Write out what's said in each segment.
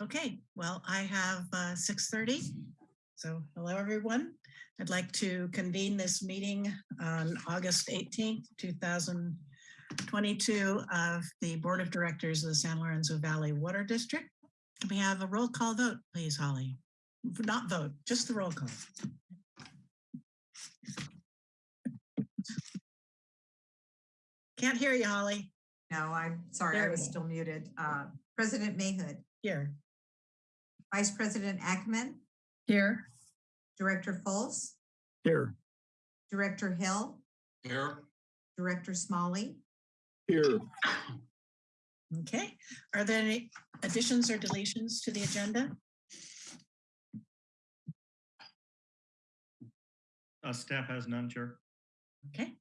Okay, well, I have uh, 6:30. So hello, everyone. I'd like to convene this meeting on August 18th, 2022 of the Board of Directors of the San Lorenzo Valley Water District. Can we have a roll call vote, please, Holly? Not vote, just the roll call. Can't hear you, Holly. No, I'm sorry, There I was still muted. Uh, President Mayhood, Here. Vice President Ackerman, Here. Director Fultz, Here. Director Hill, Here. Director Smolley, Here. Okay, are there any additions or deletions to the agenda? Uh, staff has none, Chair. Okay.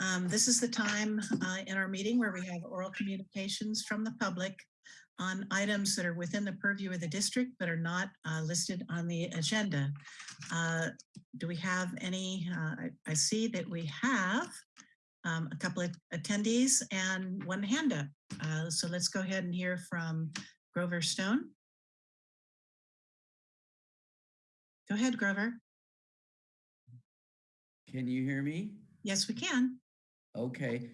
Um, This is the time uh, in our meeting where we have oral communications from the public on items that are within the purview of the district but are not uh, listed on the agenda. Uh, Do we have any, uh, I- I see that we have um, a couple of attendees and one hand up. Uh, So let's go ahead and hear from Grover Stone. Go ahead, Grover. Can you hear me? Yes, we can. Okay.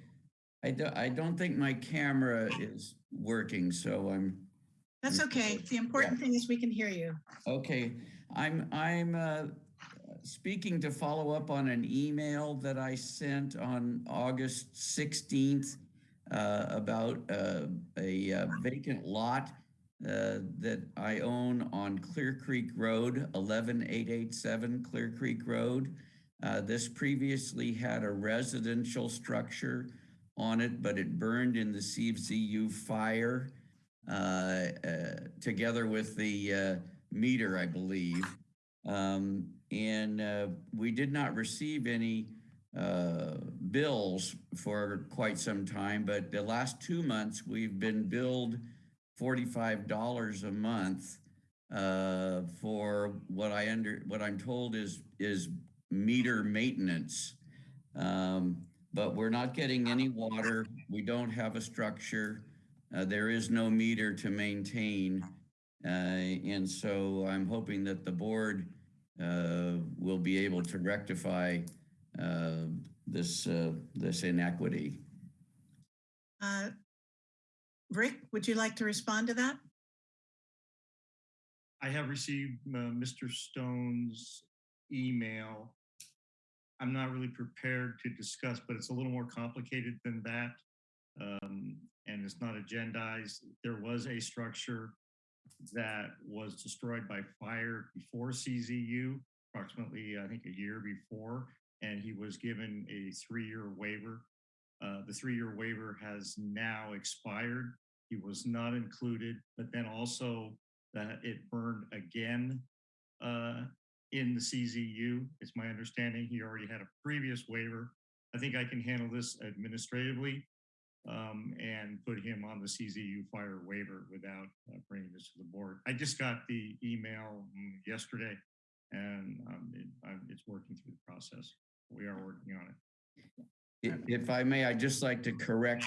I don't, I don't think my camera is working, so I'm, That's okay. The important thing is we can hear you. okay. I'm, I'm, uh, speaking to follow up on an email that I sent on August 16th, uh, about, uh, a uh, vacant lot, uh, that I own on Clear Creek Road, 11887 Clear Creek Road. Uh, this previously had a residential structure on it, but it burned in the CZU fire uh, uh, together with the uh, meter, I believe. Um, and uh, we did not receive any bills for quite some time, but the last two months we've been billed $45 a month uh, for what I under what I'm told is is meter maintenance. Um, but we're not getting any water. We don't have a structure. Uh, there is no meter to maintain. Uh, and so I'm hoping that the board uh, will be able to rectify uh, this, uh, this inequity. Uh, Rick, would you like to respond to that? I have received uh, Mr. Stone's email. I'm not really prepared to discuss, but it's a little more complicated than that. Um, and it's not agendized. There was a structure that was destroyed by fire before CZU, approximately, I think, a year before, and he was given a three-year waiver. Uh, the three-year waiver has now expired. He was not included, but then also that it burned again uh, in the CZU. It's my understanding he already had a previous waiver. I think I can handle this administratively um, and put him on the CZU fire waiver without uh, bringing this to the board. I just got the email mm, yesterday and um, it, it's working through the process. We are working on it. If I may, I'd just like to correct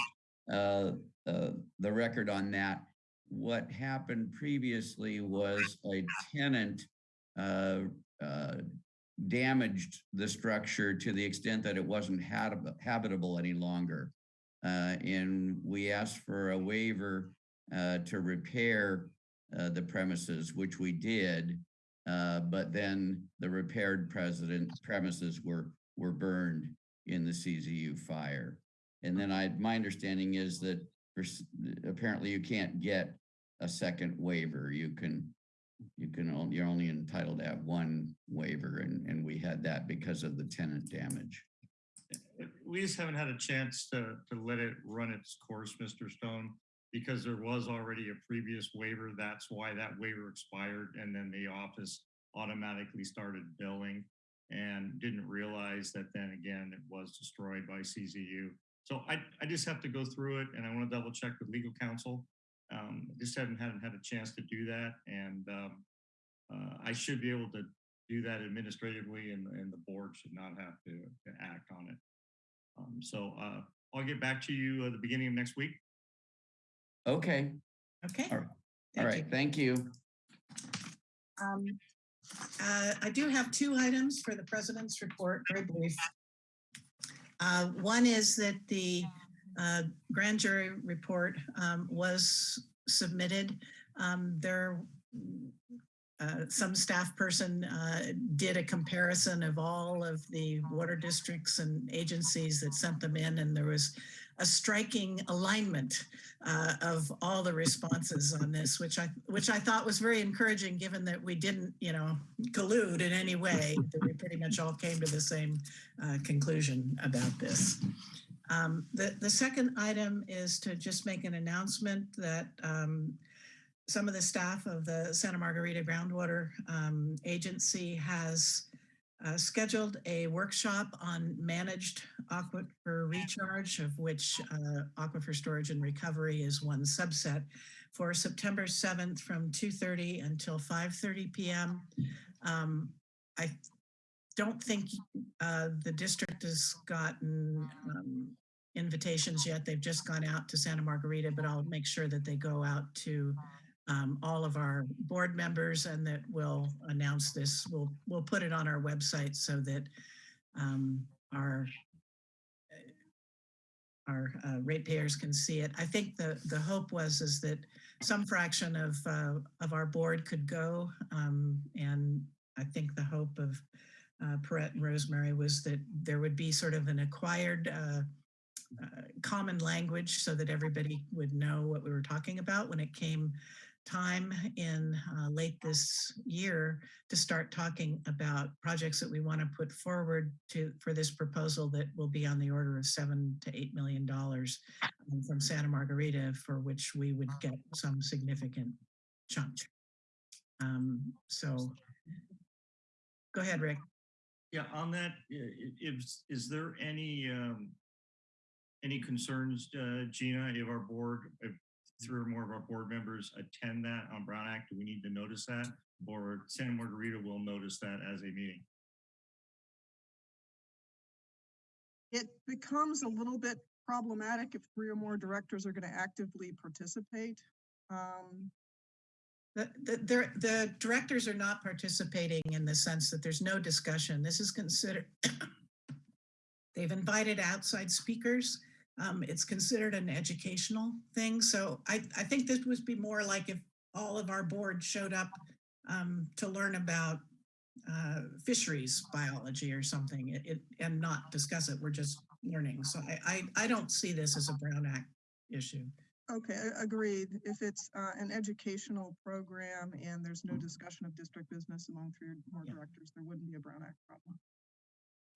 uh, uh, the record on that. What happened previously was a tenant uh, uh, damaged the structure to the extent that it wasn't habit- habitable any longer. Uh, And we asked for a waiver uh, to repair uh, the premises, which we did. Uh, But then the repaired president premises were, were burned in the CZU fire. And then I, my understanding is that apparently you can't get a second waiver. You can, you can, only, you're only entitled to have one waiver and, and we had that because of the tenant damage. We just haven't had a chance to, to let it run its course, Mr. Stone, because there was already a previous waiver. That's why that waiver expired and then the office automatically started billing and didn't realize that then again, it was destroyed by CZU. So I, I just have to go through it and I want to double check with legal counsel. Um, I just haven't, haven't had a chance to do that and um, uh, I should be able to do that administratively and, and the board should not have to, to act on it. Um, so uh, I'll get back to you at the beginning of next week. Okay, Okay, all right. All Thank you. thank you. Um, uh, I do have two items for the president's report, very brief. Uh, One is that the uh, grand jury report um, was submitted. Um, There, uh, some staff person uh, did a comparison of all of the water districts and agencies that sent them in, and there was a striking alignment uh, of all the responses on this, which I which I thought was very encouraging, given that we didn't, you know, collude in any way. That we pretty much all came to the same uh, conclusion about this. Um, the the second item is to just make an announcement that um, some of the staff of the Santa Margarita Groundwater um, Agency has uh, scheduled a workshop on managed aquifer recharge, of which uh, aquifer storage and recovery is one subset, for September 7th from 2:30 until 5:30 p.m. Um, I don't think uh, the district has gotten um, invitations yet. They've just gone out to Santa Margarita, but I'll make sure that they go out to um, all of our board members and that we'll announce this. We'll, we'll put it on our website so that um, our our uh, ratepayers can see it. I think the the hope was is that some fraction of uh, of our board could go, um, and I think the hope of uh, Piret and Rosemary was that there would be sort of an acquired uh, uh, common language so that everybody would know what we were talking about when it came time in uh, late this year to start talking about projects that we want to put forward to for this proposal that will be on the order of seven to eight million dollars um, from Santa Margarita for which we would get some significant chunk. Um, so go ahead, Rick. Yeah, on that, is, is there any, um, any concerns, uh, Gina, if our board, if three or more of our board members attend that on Brown Act, do we need to notice that? Or Santa Margarita will notice that as a meeting? It becomes a little bit problematic if three or more directors are going to actively participate. Um, The, the, the directors are not participating in the sense that there's no discussion. This is considered, they've invited outside speakers. Um, it's considered an educational thing. So I, I think this would be more like if all of our board showed up um, to learn about uh, fisheries biology or something it, it, and not discuss it. We're just learning. So I, I, I don't see this as a Brown Act issue. Okay, a- agreed. If it's uh, an educational program and there's no discussion of district business among three or more Yeah. directors, there wouldn't be a Brown Act problem.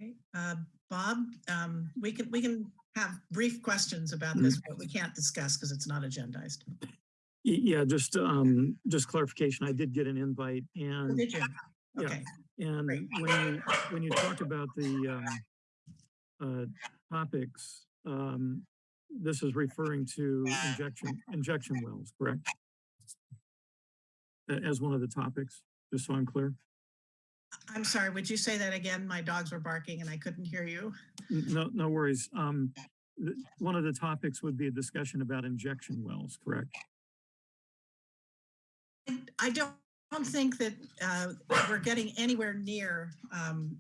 Okay, uh, Bob, um, we can, we can have brief questions about this, but we can't discuss because it's not agendized. Y- Yeah, just, um, just clarification. I did get an invite Oh, and, Did you? yeah. Okay, and great. when you, when you talked about the, um, uh, topics, um, this is referring to injection, injection wells, correct? As one of the topics, just so I'm clear. I'm sorry, would you say that again? My dogs were barking and I couldn't hear you. No, no worries. Um, one of the topics would be a discussion about injection wells, correct? I- I don't, don't think that uh, we're getting anywhere near um,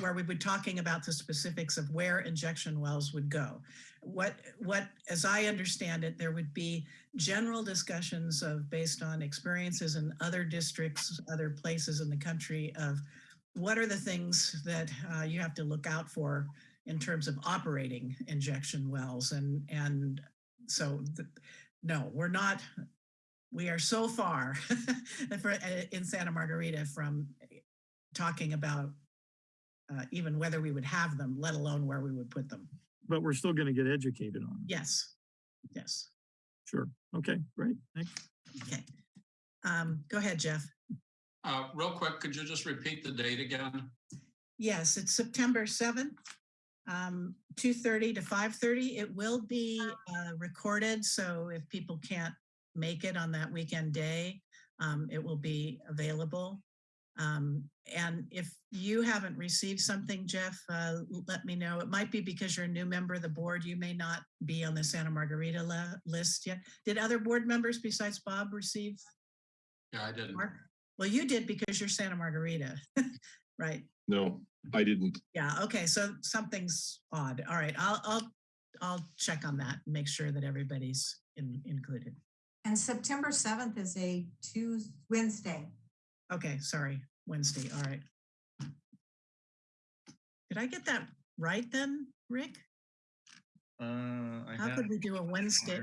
where we would talking about the specifics of where injection wells would go. What, what, as I understand it, there would be general discussions of based on experiences in other districts, other places in the country of what are the things that uh, you have to look out for in terms of operating injection wells and and so th- no we're not we are so far for, uh, in Santa Margarita from talking about uh, even whether we would have them, let alone where we would put them. But we're still going to get educated on it. Yes, yes. Sure. Okay, great. Thanks. Okay. Um, go ahead, Jeff. Uh, real quick, could you just repeat the date again? Yes, it's September 7th, um, 2:30 to 5:30. It will be uh, recorded, so if people can't make it on that weekend day, um, it will be available. Um, and if you haven't received something, Jeff, uh, let me know. It might be because you're a new member of the board. You may not be on the Santa Margarita list yet. Did other board members besides Bob receive? Yeah, I didn't. Mark? Well, you did because you're Santa Margarita, right? No, I didn't. Yeah, okay, so something's odd. All right, I'll, I'll, I'll check on that and make sure that everybody's in, included. And September seventh is a Tuesday, Wednesday. Okay, sorry, Wednesday, all right. Did I get that right then, Rick? Uh, I How could we do a Wednesday?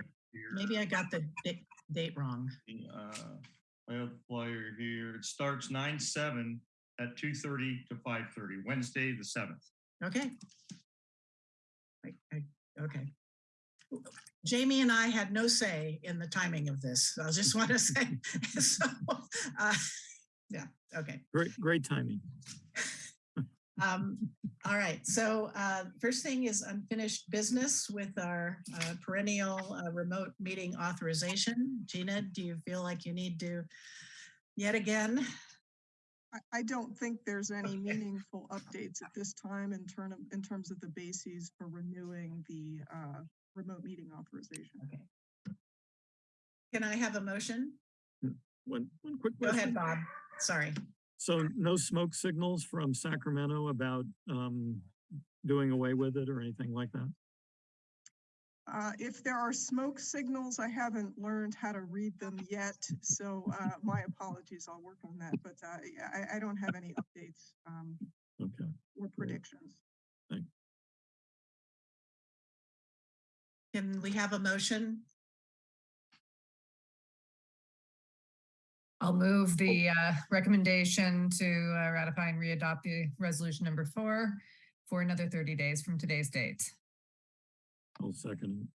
Maybe I got the date, date wrong. the, uh, I have a flyer here. It starts nine seven at two thirty to five thirty, Wednesday, the seventh. Okay. I- I- Okay. Jamie and I had no say in the timing of this. I just want to say, so, uh, yeah, okay. Great, great timing. Um, all right, so uh, first thing is unfinished business with our uh, perennial uh, remote meeting authorization. Gina, do you feel like you need to yet again? I, I don't think there's any meaningful updates at this time in term of, in terms of the bases for renewing the, uh, remote meeting authorization. Okay. Can I have a motion? One, one quick question. Go ahead. Bob. Sorry. So no smoke signals from Sacramento about um, doing away with it or anything like that? Uh, if there are smoke signals, I haven't learned how to read them yet, so, uh, my apologies, I'll work on that, but, uh, I, I don't have any updates, um, Okay. or predictions. Can we have a motion? I'll move the uh, recommendation to uh, ratify and readopt the resolution number four for another 30 days from today's date. I'll second.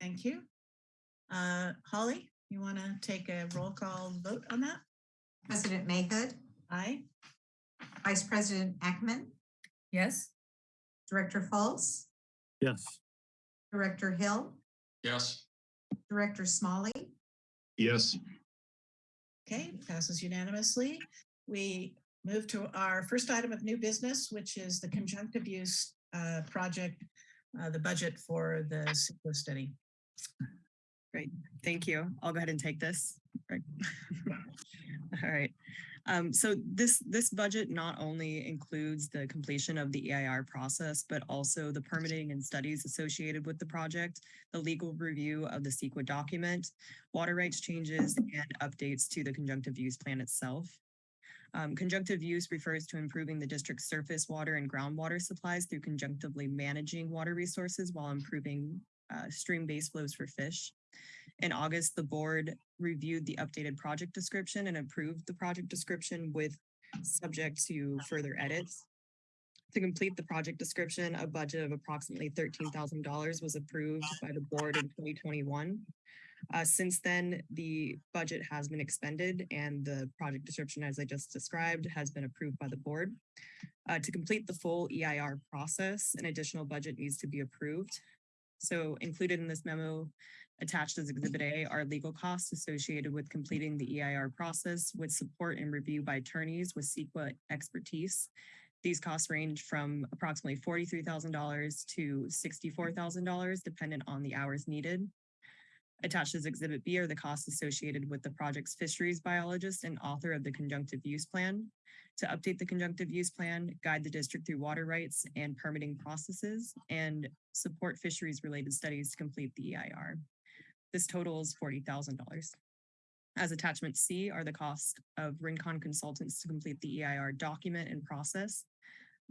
Thank you. Uh, Holly, you want to take a roll call vote on that? President Mayhood, Aye. Vice President Ackerman? Yes? Director Fultz? Yes. Director Hill, Yes, Director Smolley, Yes, Okay, passes unanimously. We move to our first item of new business, which is the conjunctive use uh, project, uh, the budget for the CEQA study. Great, thank you. I'll go ahead and take this. Right. All right. Um, so this, this budget not only includes the completion of the EIR process, but also the permitting and studies associated with the project, the legal review of the CEQA document, water rights changes, and updates to the conjunctive use plan itself. Um, conjunctive use refers to improving the district's surface water and groundwater supplies through conjunctively managing water resources while improving uh, stream-based flows for fish. In August, the board reviewed the updated project description and approved the project description with subject to further edits. To complete the project description, a budget of approximately thirteen thousand dollars was approved by the board in twenty twenty-one. Uh, since then, the budget has been expended and the project description, as I just described, has been approved by the board. Uh, to complete the full EIR process, an additional budget needs to be approved. So included in this memo Attached as Exhibit A are legal costs associated with completing the EIR process with support and review by attorneys with CEQA expertise. These costs range from approximately forty-three thousand dollars to sixty-four thousand dollars, dependent on the hours needed. Attached as Exhibit B are the costs associated with the project's fisheries biologist and author of the conjunctive use plan. To update the conjunctive use plan, guide the district through water rights and permitting processes, and support fisheries-related studies to complete the EIR. This forty thousand dollars. As attachment C are the costs of Rincon consultants to complete the EIR document and process.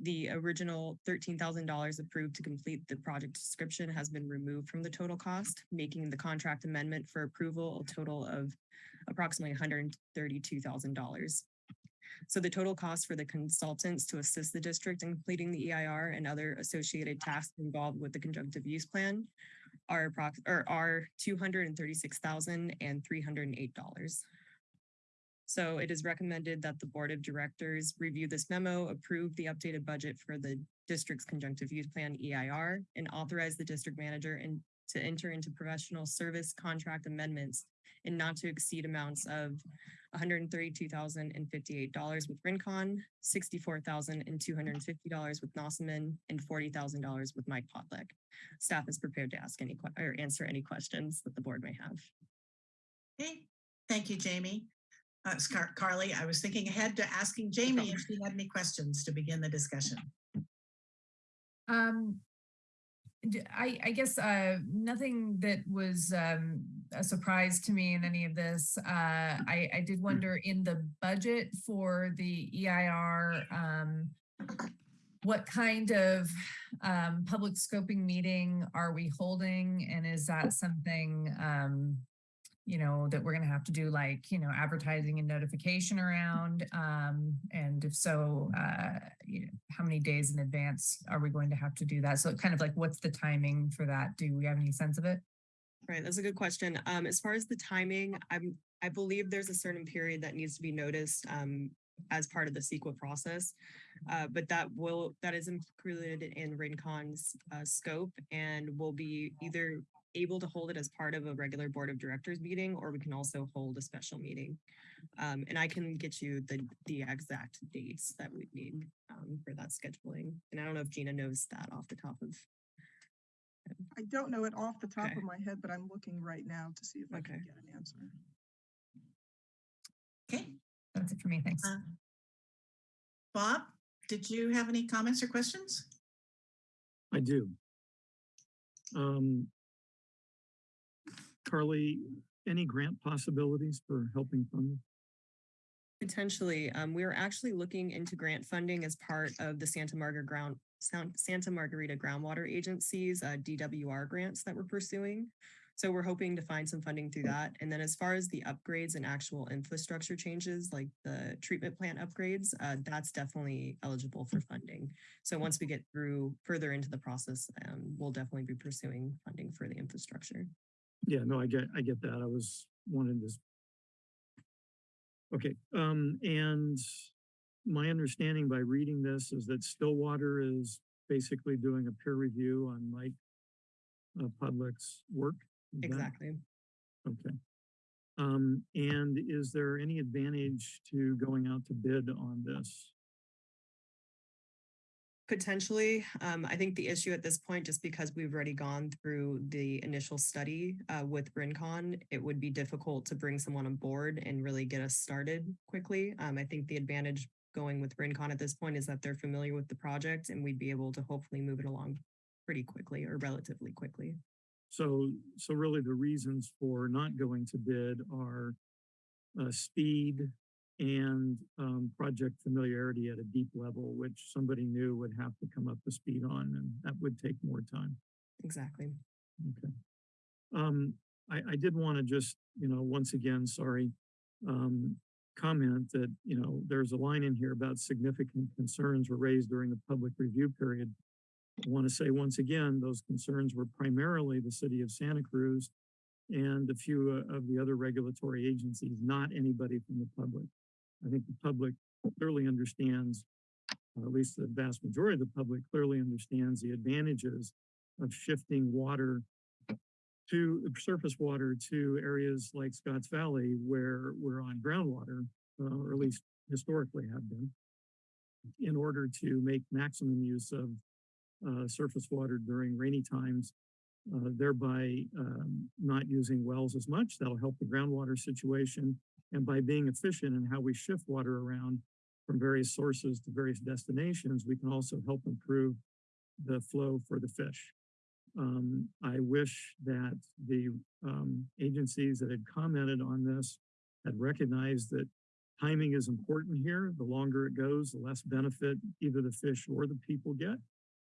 The original thirteen thousand dollars approved to complete the project description has been removed from the total cost, making the contract amendment for approval a total of approximately one hundred and thirty-two thousand dollars. So the total cost for the consultants to assist the district in completing the EIR and other associated tasks involved with the conjunctive use plan are approx, or are two hundred and thirty-six thousand and three hundred and eight dollars. So it is recommended that the Board of Directors review this memo, approve the updated budget for the district's conjunctive use plan EIR, and authorize the district manager and to enter into professional service contract amendments in not to exceed amounts of $132,058 with Rincon, $64,250 with Nossaman, and $40,000 with Mike Podlech. Staff is prepared to ask any, or answer any questions that the board may have. Okay, thank you, Jamie. Uh, Scar- Carly, I was thinking ahead to asking Jamie if she had any questions to begin the discussion. Um, d- I, I guess, uh, nothing that was, um, a surprise to me in any of this. Uh, I, I did wonder in the budget for the EIR, um, what kind of, um, public scoping meeting are we holding? And is that something, um, you know, that we're gonna have to do like, you know, advertising and notification around? Um, and if so, uh, you know, how many days in advance are we going to have to do that? So kind of like, what's the timing for that? Do we have any sense of it? Right, that's a good question. Um, as far as the timing, I'm, I believe there's a certain period that needs to be noticed, um, as part of the CEQA process. Uh, but that will, that is included in Rincon's, uh, scope and will be either able to hold it as part of a regular board of directors meeting, or we can also hold a special meeting. Um, and I can get you the, the exact dates that we need, um, for that scheduling. And I don't know if Gina knows that off the top of, I don't know it off the top Okay. of my head, but I'm looking right now to see if I can get an answer. Okay, That's it for me. Thanks. uh, Bob, did you have any comments or questions? I do. Um, Carly, any grant possibilities for helping fund? Potentially, um, we are actually looking into grant funding as part of the Santa Margarita ground, Santa Margarita Groundwater Agency's uh, DWR grants that we're pursuing. So we're hoping to find some funding through that. And then as far as the upgrades and actual infrastructure changes, like the treatment plant upgrades, uh, that's definitely eligible for funding. So once we get through further into the process, um, we'll definitely be pursuing funding for the infrastructure. Yeah, no, I get, I get that. I was wanting this. Okay, um, and my understanding by reading this is that Stillwater is basically doing a peer review on Mike uh, Podlech's work. Is that- Exactly. Okay. Um, and is there any advantage to going out to bid on this? Potentially, um, I think the issue at this point, just because we've already gone through the initial study uh, with Rincon, it would be difficult to bring someone on board and really get us started quickly. Um, I think the advantage going with Rincon at this point is that they're familiar with the project and we'd be able to hopefully move it along pretty quickly or relatively quickly. So, so really the reasons for not going to bid are uh, speed and um, project familiarity at a deep level, which somebody new would have to come up to speed on, and that would take more time. Exactly. Okay. Um, I, I did want to just, you know, once again, sorry, um, comment that, you know, there's a line in here about significant concerns were raised during the public review period. I want to say once again, those concerns were primarily the city of Santa Cruz and a few uh, of the other regulatory agencies, not anybody from the public. I think the public clearly understands, at least the vast majority of the public clearly understands the advantages of shifting water to surface water to areas like Scotts Valley where we're on groundwater, uh, or at least historically have been, in order to make maximum use of uh, surface water during rainy times, uh, thereby um, not using wells as much. That'll help the groundwater situation. And by being efficient in how we shift water around from various sources to various destinations, we can also help improve the flow for the fish. Um, I wish that the um, agencies that had commented on this had recognized that timing is important here. The longer it goes, the less benefit either the fish or the people get.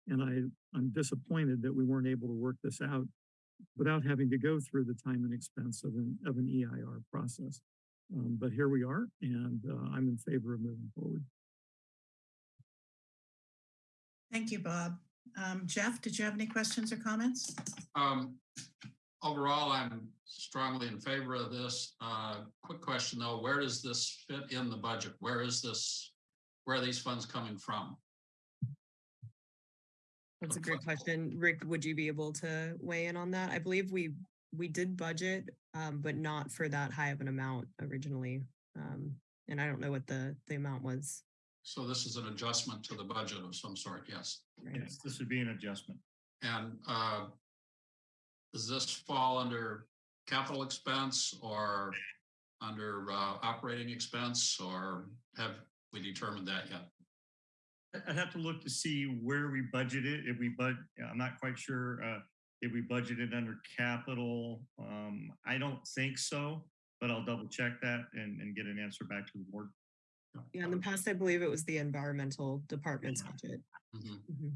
And I, I'm disappointed that we weren't able to work this out without having to go through the time and expense of an, of an EIR process. Um, but here we are, and uh, I'm in favor of moving forward. Thank you, Bob. Um, Jeff, did you have any questions or comments? Um, overall, I'm strongly in favor of this. Uh, quick question though, where does this fit in the budget? Where is this? Where are these funds coming from? That's a great question. Rick, would you be able to weigh in on that? I believe we, we did budget, um, but not for that high of an amount originally. Um, and I don't know what the, the amount was. So this is an adjustment to the budget of some sort, yes. right? Yes, this would be an adjustment. And uh, does this fall under capital expense or under uh, operating expense, or have we determined that yet? I- I'd have to look to see where we budgeted, if we bud, I'm not quite sure, uh, if we budgeted under capital. Um, I don't think so, but I'll double check that and, and get an answer back to the board. Yeah, in the past, I believe it was the environmental department's budget. Mhm. Mhm.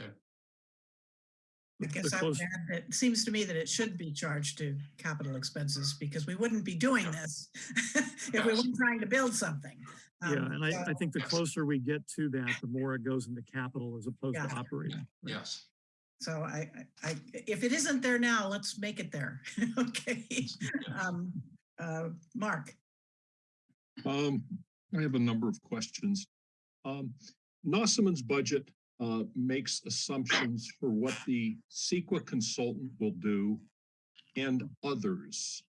I The guess I would add that it seems to me that it should be charged to capital expenses because we wouldn't be doing this if we weren't trying to build something. Yeah, Um, and I, so- I think the closer we get to that, the more it goes into capital as opposed to Yeah. operating. right? Yes. So I, I, if it isn't there now, let's make it there. Okay. Um, uh, Mark, Um, I have a number of questions. Um, Nossaman's budget, uh, makes assumptions for what the CEQA consultant will do and others.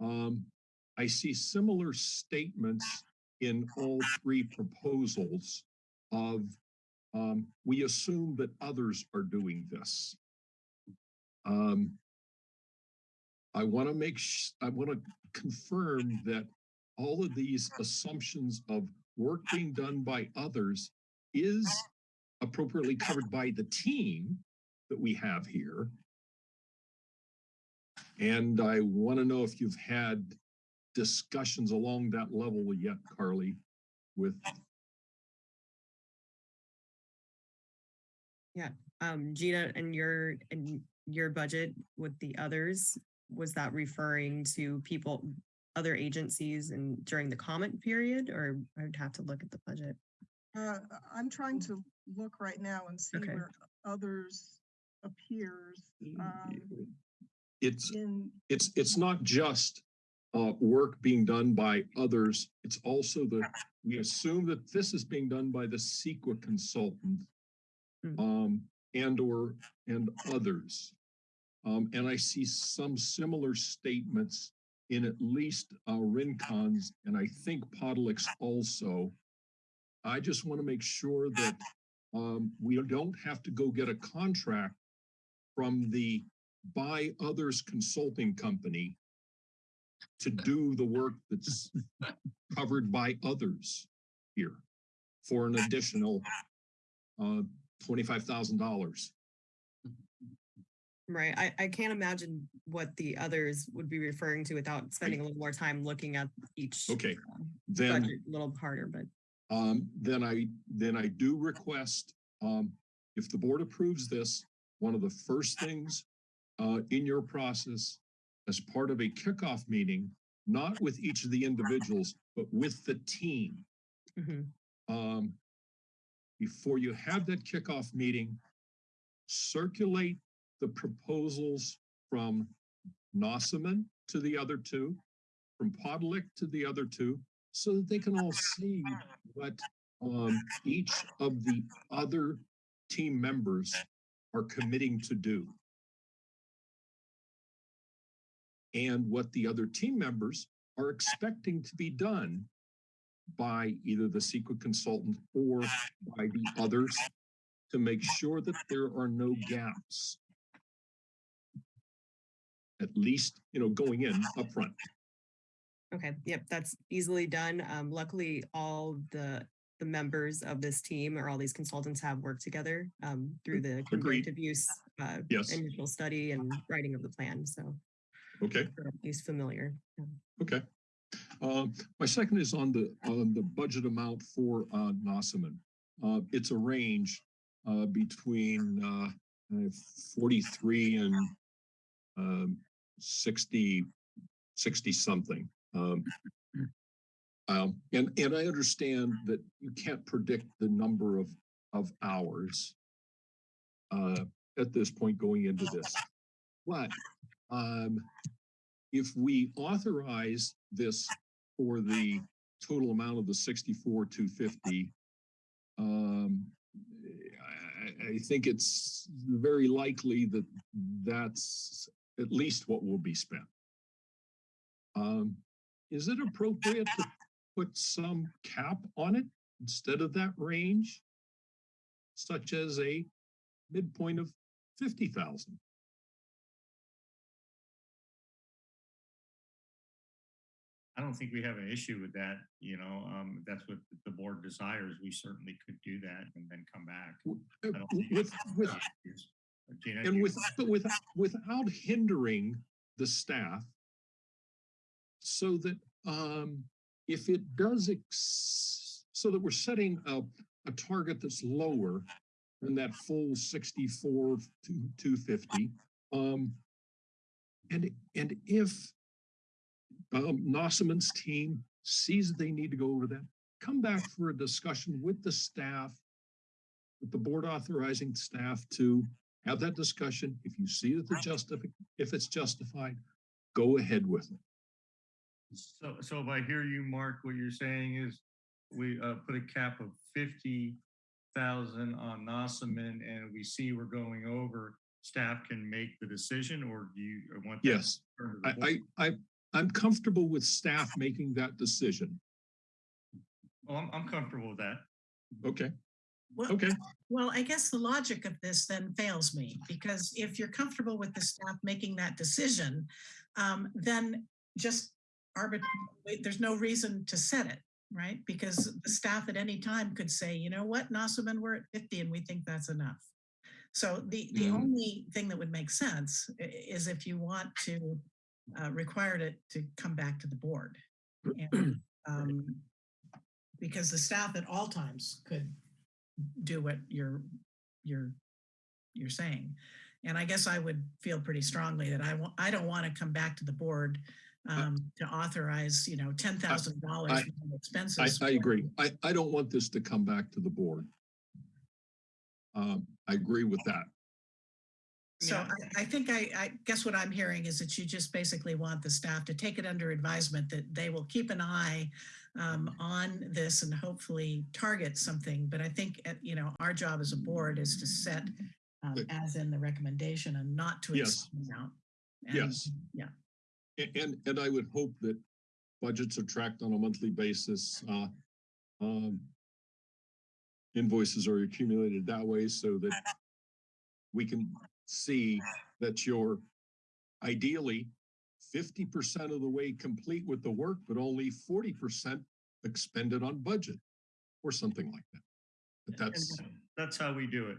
Um, I see similar statements in all three proposals of, um, we assume that others are doing this. Um, I want to make, I want to confirm that all of these assumptions of work being done by others is appropriately covered by the team that we have here. And I want to know if you've had discussions along that level yet, Carly, with, Um, Gina, and your, and your budget with the others, was that referring to people, other agencies and during the comment period, or I would have to look at the budget? Uh, I'm trying to look right now and see Okay. where others appears um, it's, in, it's, it's not just uh, work being done by others. It's also the, we assume that this is being done by the CEQA consultant. Um, and or, and others. Um, and I see some similar statements in at least uh, Rincon's and I think Podlech's also. I just want to make sure that um, we don't have to go get a contract from the by others consulting company to do the work that's covered by others here for an additional uh, twenty-five thousand dollars. Right, I, I can't imagine what the others would be referring to without spending a little more time looking at each. Okay, um, then, A little harder, but. um, then I, then I do request, um, if the board approves this, one of the first things uh, in your process as part of a kickoff meeting, not with each of the individuals, but with the team, mhm. um, before you have that kickoff meeting, circulate the proposals from Nossaman to the other two, from Podlech to the other two, so that they can all see what um, each of the other team members are committing to do. And what the other team members are expecting to be done by either the CEQA consultant or by the others to make sure that there are no gaps. At least, you know, going in upfront. Okay, yep, that's easily done. Um, luckily, all the, the members of this team or all these consultants have worked together, um, through the Agreed. conjunctive use, uh, Yes. initial study and writing of the plan, so Okay, least familiar. Yeah. okay. Um, my second is on the, on the budget amount for, uh, Nossaman. Uh, it's a range, uh, between, uh, uh, forty-three and, um, 60, 60 something. Um, um, and, and I understand that you can't predict the number of, of hours uh, at this point going into this. But, um, if we authorize this for the total amount of the 64 to um, I, I think it's very likely that that's at least what will be spent. Um, is it appropriate to put some cap on it instead of that range, such as a midpoint of 50,000? I don't think we have an issue with that, you know, um, that's what the board desires, we certainly could do that and then come back. Think With, with, Gina, And you- with, but with, without hindering the staff. So that, um, if it does, ex- so that we're setting a, a target that's lower than that full sixty-four to two fifty. Um, and, and if um, Nossaman's team sees that they need to go over that, come back for a discussion with the staff, with the board authorizing staff to have that discussion. If you see that the justific, if it's justified, go ahead with it. So, so if I hear you, Mark, what you're saying is we, uh, put a cap of fifty thousand on Nossaman and we see we're going over, staff can make the decision or do you want? Yes, returned to the I. I, I, I'm comfortable with staff making that decision. Oh, I'm, I'm comfortable with that. Okay, Well, okay, Well, I guess the logic of this then fails me, because if you're comfortable with the staff making that decision, um, then just arbit, there's no reason to set it, right? Because the staff at any time could say, you know what, Nossaman, we're at fifty and we think that's enough. So the, the only thing that would make sense is if you want to uh, require it to come back to the board. And, um, Because the staff at all times could do what you're, you're, you're saying. And I guess I would feel pretty strongly that I want, I don't want to come back to the board um, to authorize, you know, ten thousand dollars I- expenses. I agree. I, I don't want this to come back to the board. Um, I agree with that. So I, I think I, I guess what I'm hearing is that you just basically want the staff to take it under advisement that they will keep an eye um, on this and hopefully target something. But I think, uh, you know, our job as a board is to set um, as in the recommendation and not to Yes. the. And, Yes. Yeah. A- And, and I would hope that budgets are tracked on a monthly basis. uh, um, Invoices are accumulated that way so that we can see that you're ideally fifty percent of the way complete with the work, but only forty percent expended on budget or something like that. But that's, That's how we do it.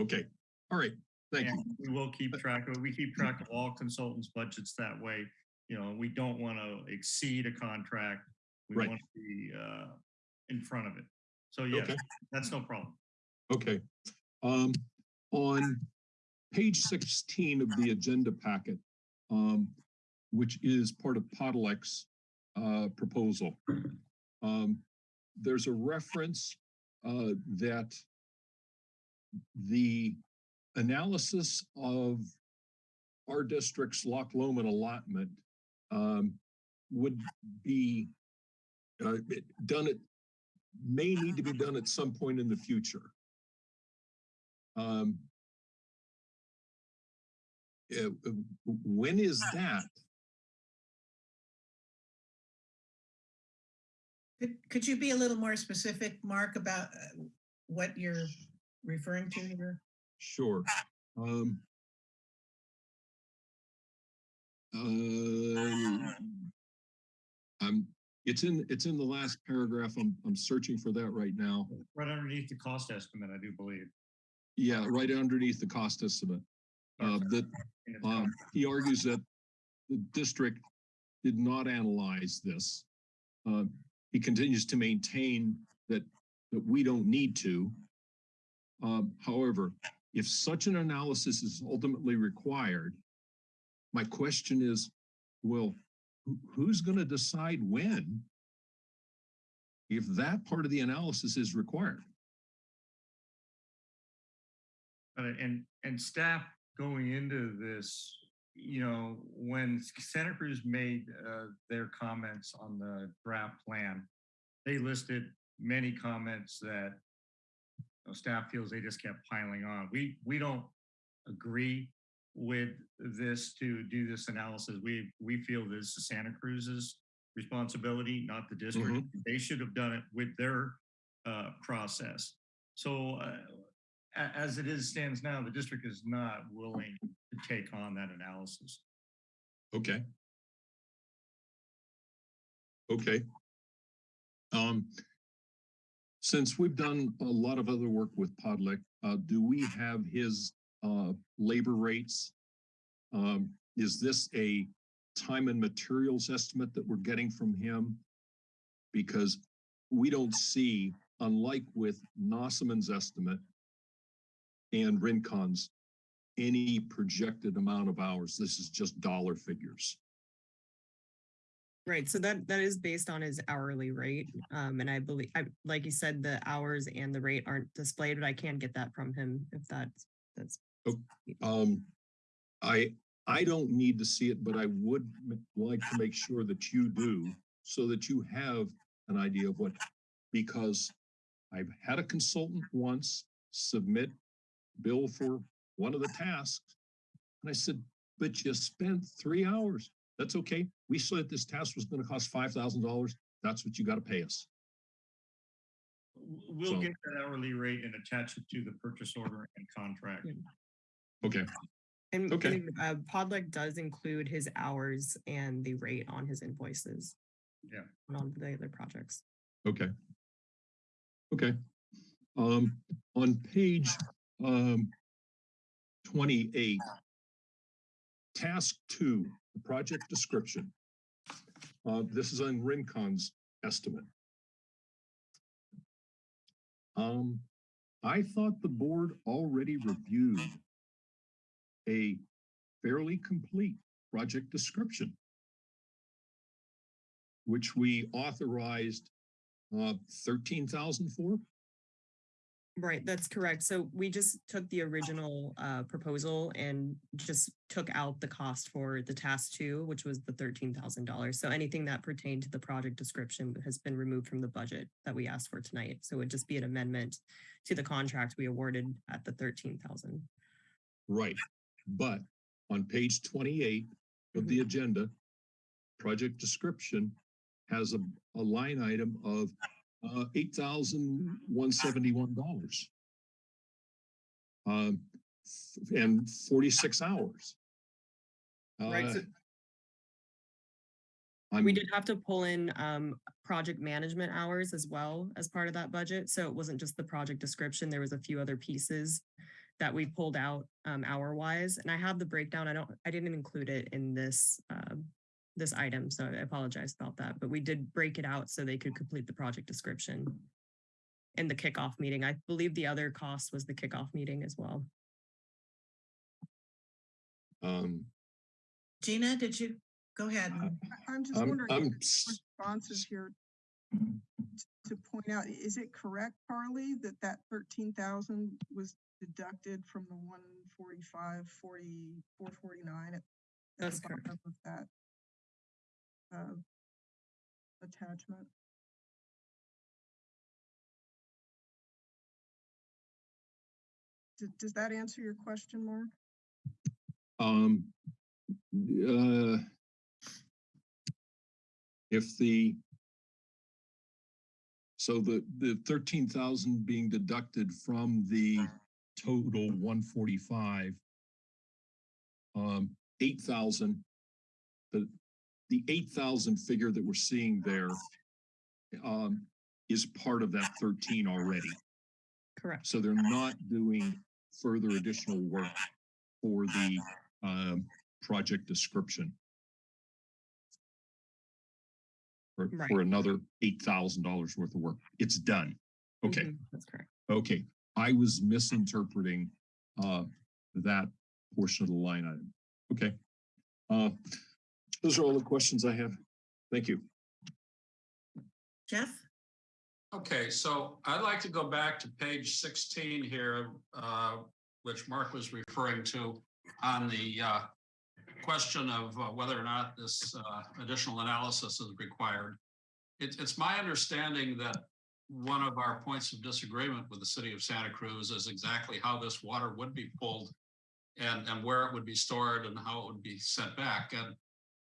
okay, all right, thank you. We will keep track of, it. we keep track of all consultants' budgets that way. You know, we don't want to exceed a contract. We Right. want to be uh, in front of it. So yeah, Okay. that's no problem. Okay, um, on page sixteen of the agenda packet, um, which is part of Podlech's, uh, proposal. Um, there's a reference, uh, that the analysis of our district's Loch Lomond allotment, um, would be uh, it- done at may need to be done at some point in the future. Um. Uh, uh, when is that? Could, could you be a little more specific, Mark, about uh, what you're referring to here? Sure. Um. Uh, I'm, it's in, it's in the last paragraph. I'm, I'm searching for that right now. Right underneath the cost estimate, I do believe. Yeah, right underneath the cost estimate. Uh, that top. he argues that the district did not analyze this. Uh, he continues to maintain that, that we don't need to. Um, however, if such an analysis is ultimately required, my question is, well, who's going to decide when? If that part of the analysis is required? But and, and staff going into this, you know, when Santa Cruz made uh, their comments on the draft plan, they listed many comments that know, staff feels they just kept piling on. We, we don't agree with this to do this analysis. We, we feel this is Santa Cruz's responsibility, not the district. They should have done it with their uh, process. So uh, as it is stands now, the district is not willing to take on that analysis. Okay. Okay. Um, since we've done a lot of other work with Podlech, uh, do we have his, uh, labor rates? Um, is this a time and materials estimate that we're getting from him? Because we don't see, unlike with Nossaman's estimate and Rincon's, any projected amount of hours. This is just dollar figures. Right, so that, that is based on his hourly rate. Um, and I believe, I, like you said, the hours and the rate aren't displayed, but I can get that from him if that's, that's. Um, I, I don't need to see it, but I would like to make sure that you do so that you have an idea of what, because I've had a consultant once submit bill for one of the tasks. And I said, but you spent three hours. That's okay. We said this task was gonna cost five thousand dollars. That's what you gotta pay us. We'll So- get that hourly rate and attach it to the purchase order and contract. Okay, And, Okay. and, uh, Podlech does include his hours and the rate on his invoices. Yeah. and On the other projects. okay. Okay. Um, on page, um, twenty-eight, task two, the project description. Uh, this is on Rincon's estimate. Um, I thought the board already reviewed a fairly complete project description, which we authorized uh, thirteen thousand for? Right, that's correct. So we just took the original uh proposal and just took out the cost for the task two, which was the thirteen thousand dollars. So anything that pertained to the project description has been removed from the budget that we asked for tonight. So it'd just be an amendment to the contract we awarded at the thirteen thousand. Right, but on page twenty-eight of the agenda, project description has a, a line item of uh, eight thousand one seventy-one dollars. Um, and forty-six hours. Right, Uh, so- We did have to pull in um project management hours as well as part of that budget. So it wasn't just the project description. There was a few other pieces that we pulled out um hour wise. And I have the breakdown. I don't, I didn't include it in this um this item, so I apologize about that. But we did break it out so they could complete the project description in the kickoff meeting. I believe the other cost was the kickoff meeting as well. um, Gina, did you, go ahead. I- I'm just I'm, wondering. I'm, if s- responses here to point out, is it correct, Carly, that that thirteen thousand was deducted from the one forty-five, forty, four forty-nine? at the That's correct. bottom Of that attachment? Does, that answer your question, Mark? Um, uh, if the, so the, the thirteen thousand being deducted from the total one forty-five, um, eight thousand, the eight thousand figure that we're seeing there, um, is part of that thirteen already. Correct. So they're not doing further additional work for the um, project description. For, Right. for another eight thousand dollars worth of work. It's done. Okay, Mhm, That's correct. okay. I was misinterpreting uh, that portion of the line item. Okay. Uh, those are all the questions I have. Thank you. Jeff? Okay, so I'd like to go back to page sixteen here, uh, which Mark was referring to on the uh, question of uh, whether or not this uh, additional analysis is required. It's, it's my understanding that one of our points of disagreement with the city of Santa Cruz is exactly how this water would be pulled and, and where it would be stored and how it would be sent back. And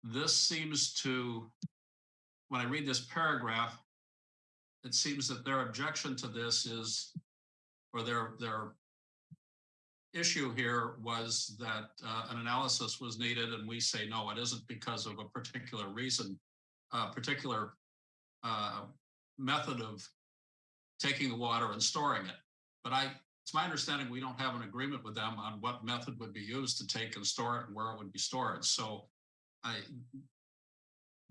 this seems to, when I read this paragraph, it seems that their objection to this is, or their, their issue here was that uh, an analysis was needed and we say, no, it isn't because of a particular reason, a particular uh, method of taking the water and storing it. But I, it's my understanding we don't have an agreement with them on what method would be used to take and store it and where it would be stored. So I,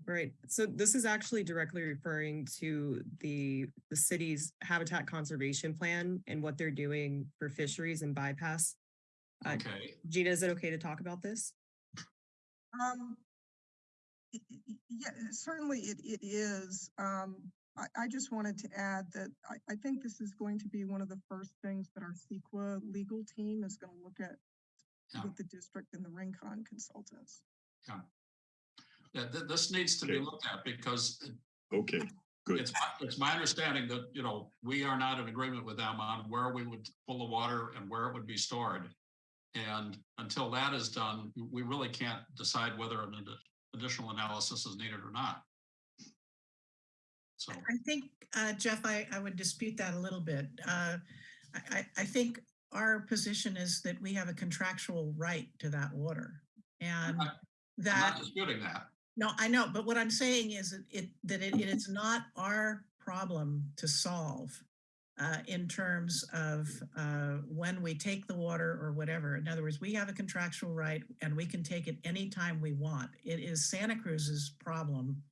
Right. So this is actually directly referring to the, the city's habitat conservation plan and what they're doing for fisheries and bypass. Uh, okay, Gina, is it okay to talk about this? Um, yeah, certainly it, it is. Um, I, I just wanted to add that I, I think this is going to be one of the first things that our CEQA legal team is going to look at Yeah. with the district and the Rincon consultants. Yeah, th- this needs to be looked at because Okay, good. it's, my- it's my understanding that, you know, we are not in agreement with them on where we would pull the water and where it would be stored. And until that is done, we really can't decide whether an addi- additional analysis is needed or not. So, I think, uh, Jeff, I, I would dispute that a little bit. Uh, I, I, I think our position is that we have a contractual right to that water. And not- I'm not disputing that. No, I know, but what I'm saying is that it, that it it is not our problem to solve uh, in terms of uh, when we take the water or whatever. In other words, we have a contractual right and we can take it anytime we want. It is Santa Cruz's problem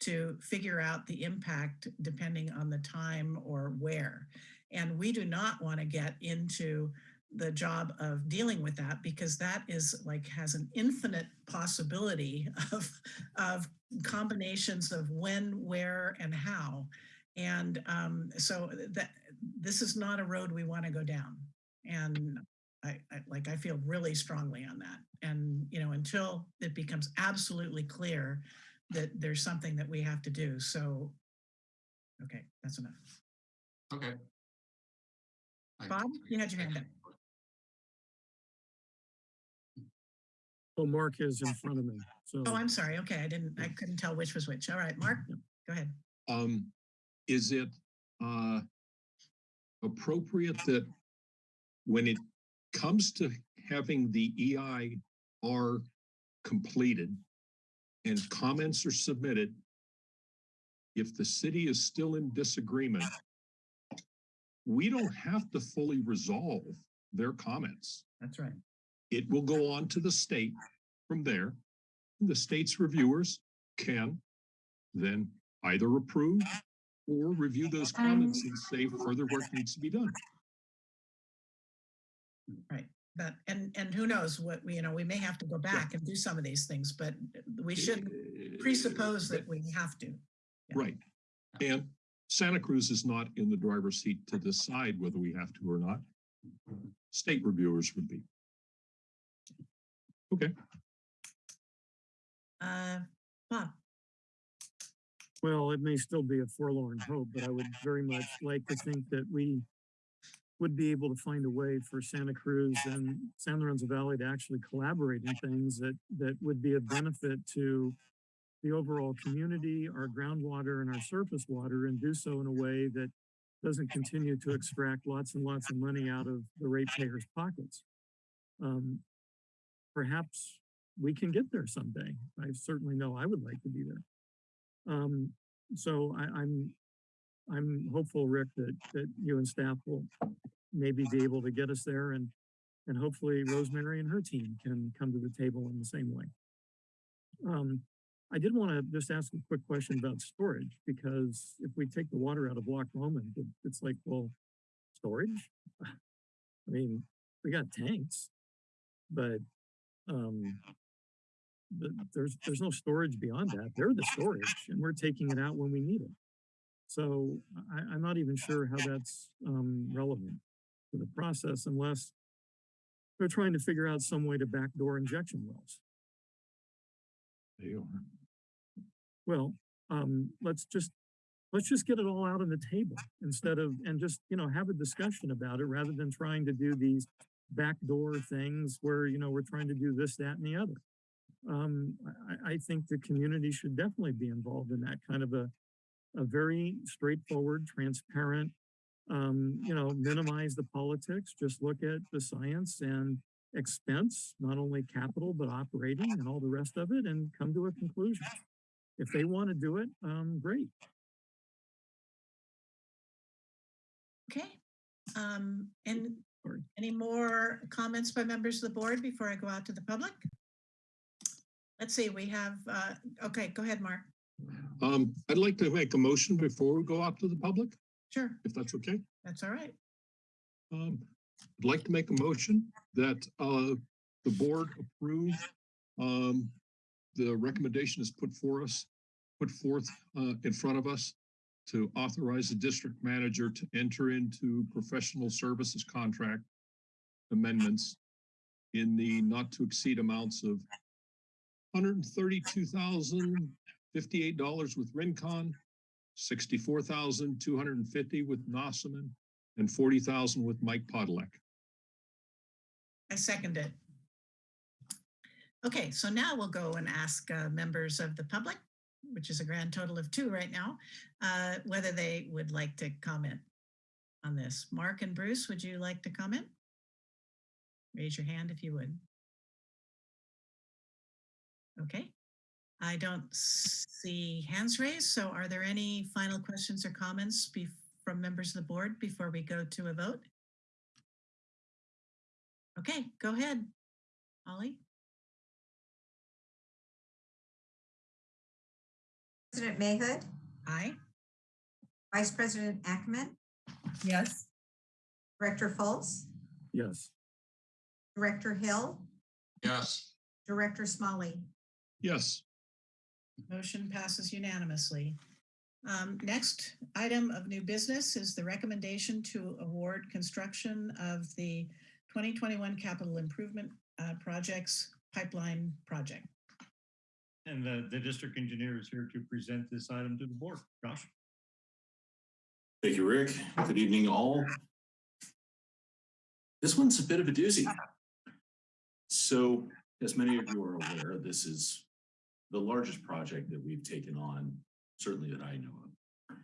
to figure out the impact depending on the time or where. And we do not want to get into the job of dealing with that because that is like has an infinite possibility of, of combinations of when, where, and how. And um, so that this is not a road we want to go down. And I, I like I feel really strongly on that. And you know, until it becomes absolutely clear that there's something that we have to do. So okay, that's enough. Okay. Bob, you had your hand up. Oh, Mark is in front of me, so. Oh, I'm sorry. Okay, I didn't, I couldn't tell which was which. All right, Mark, go ahead. Um, is it, uh, appropriate that when it comes to having the EIR completed and comments are submitted, if the city is still in disagreement, we don't have to fully resolve their comments. That's right. It will go on to the state from there. The state's reviewers can then either approve or review those um, comments and say further work needs to be done. Right. That, and, and who knows what, we you know, we may have to go back and do some of these things, but we eh, should presuppose that we have to. yeah. Right. And Santa Cruz is not in the driver's seat to decide whether we have to or not. State reviewers would be. Okay, Uh, Bob, Well, it may still be a forlorn hope, but I would very much like to think that we would be able to find a way for Santa Cruz and San Lorenzo Valley to actually collaborate in things that, that would be of benefit to the overall community, our groundwater and our surface water, and do so in a way that doesn't continue to extract lots and lots of money out of the ratepayers' pockets. Um, perhaps we can get there someday. I certainly know I would like to be there. Um, so I, I'm, I'm hopeful, Rick, that, that you and staff will maybe be able to get us there and, and hopefully Rosemary and her team can come to the table in the same way. Um, I did want to just ask a quick question about storage, because if we take the water out of Loch it- it's like, well, storage? I mean, we got tanks, but, um, the, there's, there's no storage beyond that. They're the storage and we're taking it out when we need it. So I, I'm not even sure how that's, um, relevant to the process unless they're trying to figure out some way to backdoor injection wells. they are. Well, um, let's just let's just get it all out on the table instead of, and just, you know, have a discussion about it rather than trying to do these backdoor things where, you know, we're trying to do this, that, and the other. Um, I, I think the community should definitely be involved in that kind of a, a very straightforward, transparent, um, you know, minimize the politics, just look at the science and expense, not only capital, but operating and all the rest of it and come to a conclusion. If they want to do it, um, great. Okay. Um, and Sorry. any more comments by members of the board before I go out to the public? Let's see, we have, uh, okay, go ahead, Mark. Um, I'd like to make a motion before we go out to the public, Sure, if that's okay. that's all right. Um, I'd like to make a motion that, uh, the board approve, um, the recommendation is put for us, put forth, uh, in front of us to authorize the district manager to enter into professional services contract amendments in the not to exceed amounts of hundred and thirty-two thousand fifty-eight dollars with Rincon, 64,250 with Nossaman, and 40,000 with Mike Podlech. I second it. Okay, so now we'll go and ask uh, members of the public, which is a grand total of two right now, uh, whether they would like to comment on this. Mark and Bruce, would you like to comment? Raise your hand if you would. Okay, I don't see hands raised, so are there any final questions or comments from members of the board before we go to a vote? Okay, go ahead, Holly. President Mayhood, Aye. Vice President Ackerman, Yes. Director Fultz, Yes. Director Hill, Yes, Director Smolley. Yes, Motion passes unanimously. Um, Next item of new business is the recommendation to award construction of the 2021 capital improvement uh, projects pipeline project. And the, the district engineer is here to present this item to the board. Josh? Thank you, Rick. Good evening, all. This one's a bit of a doozy. So, as many of you are aware, this is the largest project that we've taken on, certainly that I know of.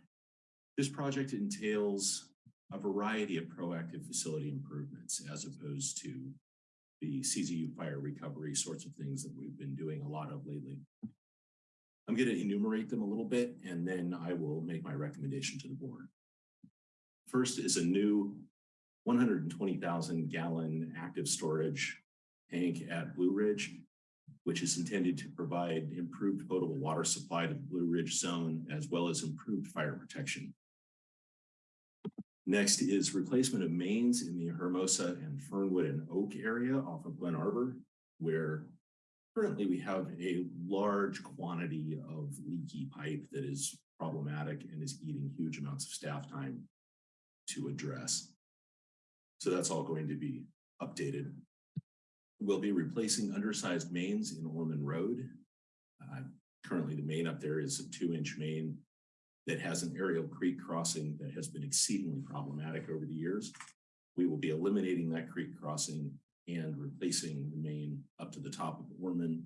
This project entails a variety of proactive facility improvements as opposed to the CZU fire recovery sorts of things that we've been doing a lot of lately. I'm going to enumerate them a little bit and then I will make my recommendation to the board. First is a new one hundred and twenty thousand gallon active storage tank at Blue Ridge, which is intended to provide improved potable water supply to the Blue Ridge zone as well as improved fire protection. Next is replacement of mains in the Hermosa and Fernwood and Oak area off of Glen Arbor, where currently we have a large quantity of leaky pipe that is problematic and is eating huge amounts of staff time to address. So that's all going to be updated. We'll be replacing undersized mains in Orman Road. Uh, currently, the main up there is a two-inch main that has an aerial creek crossing that has been exceedingly problematic over the years. We will be eliminating that creek crossing and replacing the main up to the top of Orman,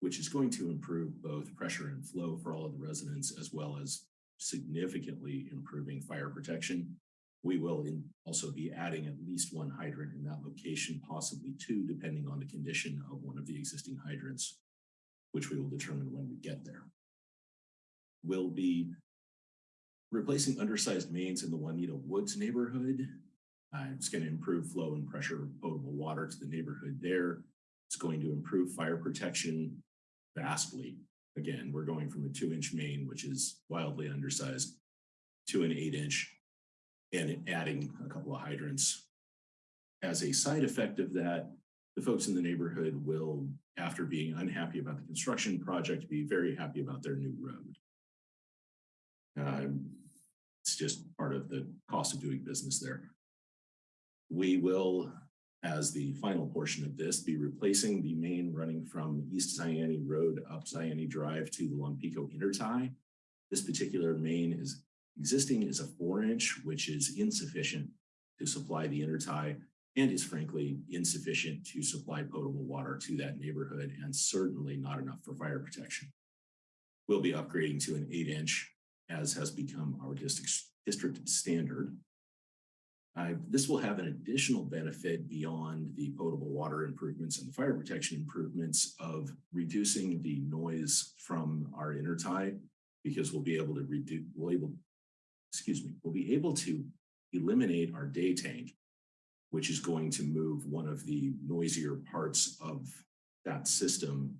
which is going to improve both pressure and flow for all of the residents, as well as significantly improving fire protection. We will also be adding at least one hydrant in that location, possibly two, depending on the condition of one of the existing hydrants, which we will determine when we get there. We'll be replacing undersized mains in the Juanita Woods neighborhood. Uh, it's going to improve flow and pressure of potable water to the neighborhood there. It's going to improve fire protection vastly. Again, we're going from a two inch main, which is wildly undersized, to an eight inch and adding a couple of hydrants. As a side effect of that, the folks in the neighborhood will, after being unhappy about the construction project, be very happy about their new road. Um, it's just part of the cost of doing business there. We will, as the final portion of this, be replacing the main running from East Zayante Road up Zayante Drive to the Lompico Intertie. This particular main is Existing is a four inch, which is insufficient to supply the intertie and is frankly insufficient to supply potable water to that neighborhood and certainly not enough for fire protection. We'll be upgrading to an eight inch as has become our district, district standard. Uh, this will have an additional benefit beyond the potable water improvements and the fire protection improvements of reducing the noise from our intertie because we'll be able to reduce, we'll able, excuse me, we'll be able to eliminate our day tank, which is going to move one of the noisier parts of that system.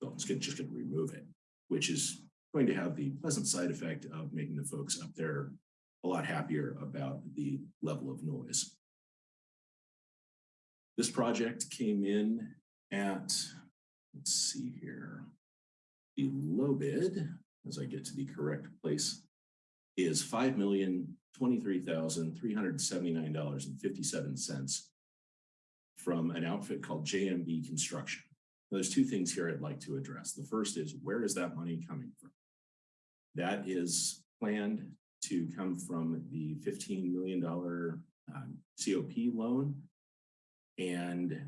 So it's just gonna remove it, which is going to have the pleasant side effect of making the folks up there a lot happier about the level of noise. This project came in at, let's see here, the low bid, as I get to the correct place, is five million twenty-three thousand three hundred seventy-nine dollars and fifty-seven cents from an outfit called JMB Construction. Now, There's two things here I'd like to address. The first is where is that money coming from? That is planned to come from the $15 million um, COP loan. And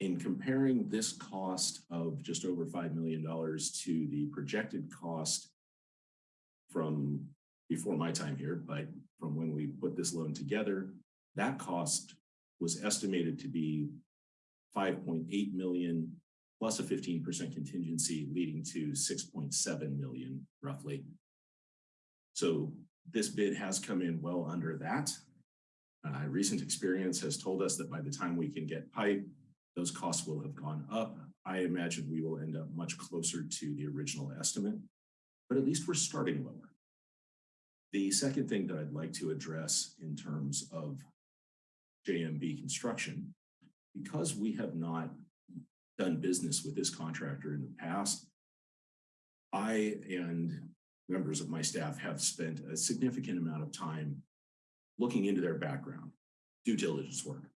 in comparing this cost of just over $5 million to the projected cost from before my time here, but from when we put this loan together, that cost was estimated to be 5.8 million plus a 15% contingency leading to 6.7 million roughly. So this bid has come in well under that. Uh, recent experience has told us that by the time we can get pipe, those costs will have gone up. I imagine we will end up much closer to the original estimate, but at least we're starting lower. The second thing that I'd like to address in terms of JMB construction, because we have not done business with this contractor in the past, I and members of my staff have spent a significant amount of time looking into their background, due diligence work.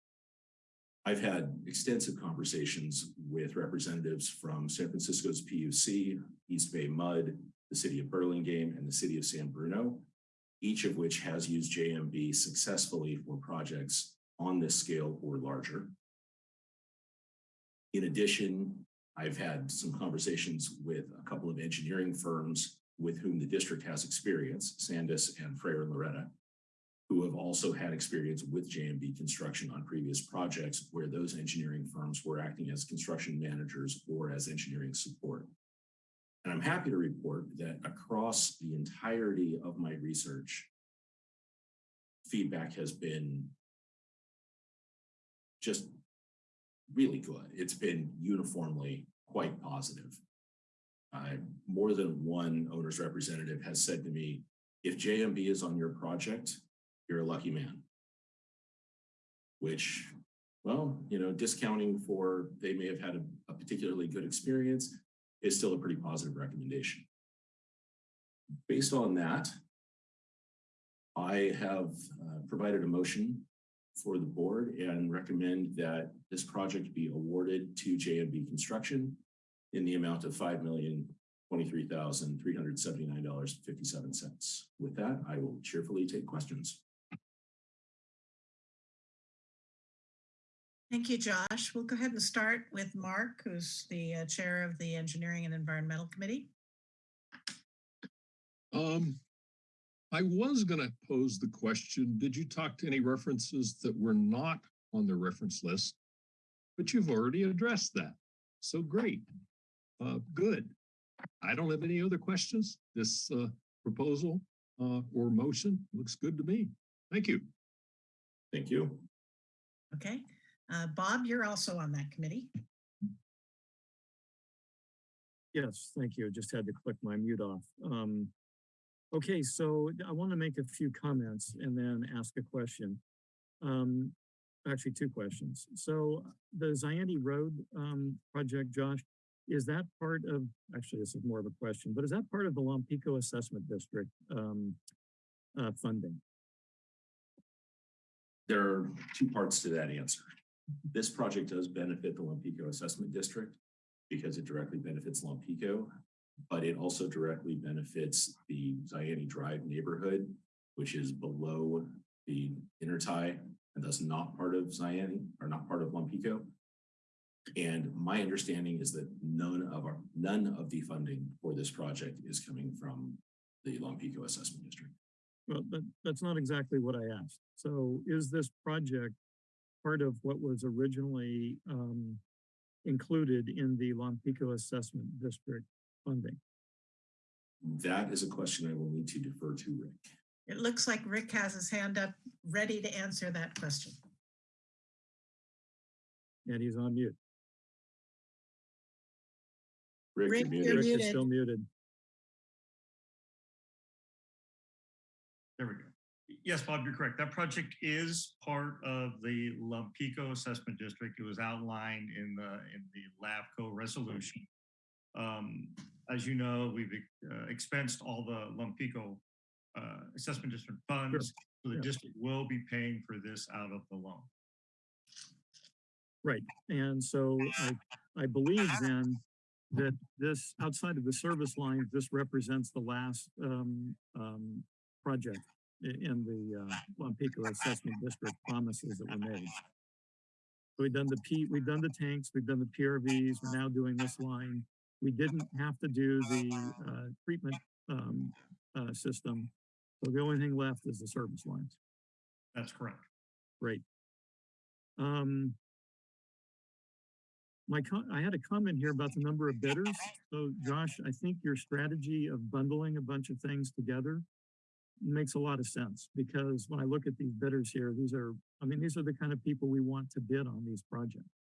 I've had extensive conversations with representatives from San Francisco's PUC, East Bay Mud, the city of Burlingame, and the city of San Bruno, each of which has used JMB successfully for projects on this scale or larger. In addition, I've had some conversations with a couple of engineering firms with whom the district has experience, Sandis and Freyer and Laureta, who have also had experience with JMB construction on previous projects where those engineering firms were acting as construction managers or as engineering support. And I'm happy to report that across the entirety of my research, feedback has been just really good. It's been uniformly quite positive. Uh, more than one owner's representative has said to me, if JMB is on your project, you're a lucky man. Which, well, you know, discounting for they may have had a, a particularly good experience is still a pretty positive recommendation. Based on that, I have uh, provided a motion for the board and recommend that this project be awarded to JMB Construction in the amount of five million twenty-three thousand three hundred seventy-nine dollars and fifty-seven cents. With that, I will cheerfully take questions. Thank you, Josh. We'll go ahead and start with Mark, who's the uh, chair of the Engineering and Environmental Committee. Um, I was gonna pose the question, did you talk to any references that were not on the reference list? But you've already addressed that. So great. Uh, good. I don't have any other questions. This uh, proposal uh, or motion looks good to me. Thank you. Thank you. Okay. Uh, Bob, you're also on that committee. Yes, thank you. Just had to click my mute off. Um, okay, so I want to make a few comments and then ask a question. Um, actually, two questions. So the Zayante Road um, project, Josh, is that part of, actually, this is more of a question, but is that part of the Lompico Assessment District um, uh, funding? There are two parts to that answer. This project does benefit the Lompico Assessment District because it directly benefits Lompico. But it also directly benefits the Zayante Drive neighborhood, which is below the intertie and thus not part of Zayante or not part of Lompico. And my understanding is that none of our, none of the funding for this project is coming from the Lompico Assessment District. Well, that, that's not exactly what I asked. So is this project part of what was originally um, included in the Lompico Assessment District funding? That is a question I will need to defer to Rick. It looks like Rick has his hand up, ready to answer that question. And he's on mute. Rick, Rick, you're you're muted. Rick is still muted. There we go. Yes, Bob, you're correct. That project is part of the Lompico Assessment District. It was outlined in the, in the LAFCO resolution. Um, as you know, we've uh, expensed all the Lompico uh, Assessment District funds. So the Yeah. district will be paying for this out of the loan. Right, and so I, I believe then that this, outside of the service line, this represents the last, um, um, project in the, uh, Lompico Assessment District promises that were made. We've done the P, we've done the tanks, we've done the PRVs, we're now doing this line. We didn't have to do the, uh, treatment, um, uh, system. So the only thing left is the service lines. That's correct. Great. Um, my I had a comment here about the number of bidders. So Josh, I think your strategy of bundling a bunch of things together makes a lot of sense because when I look at these bidders here, these are, I mean, these are the kind of people we want to bid on these projects.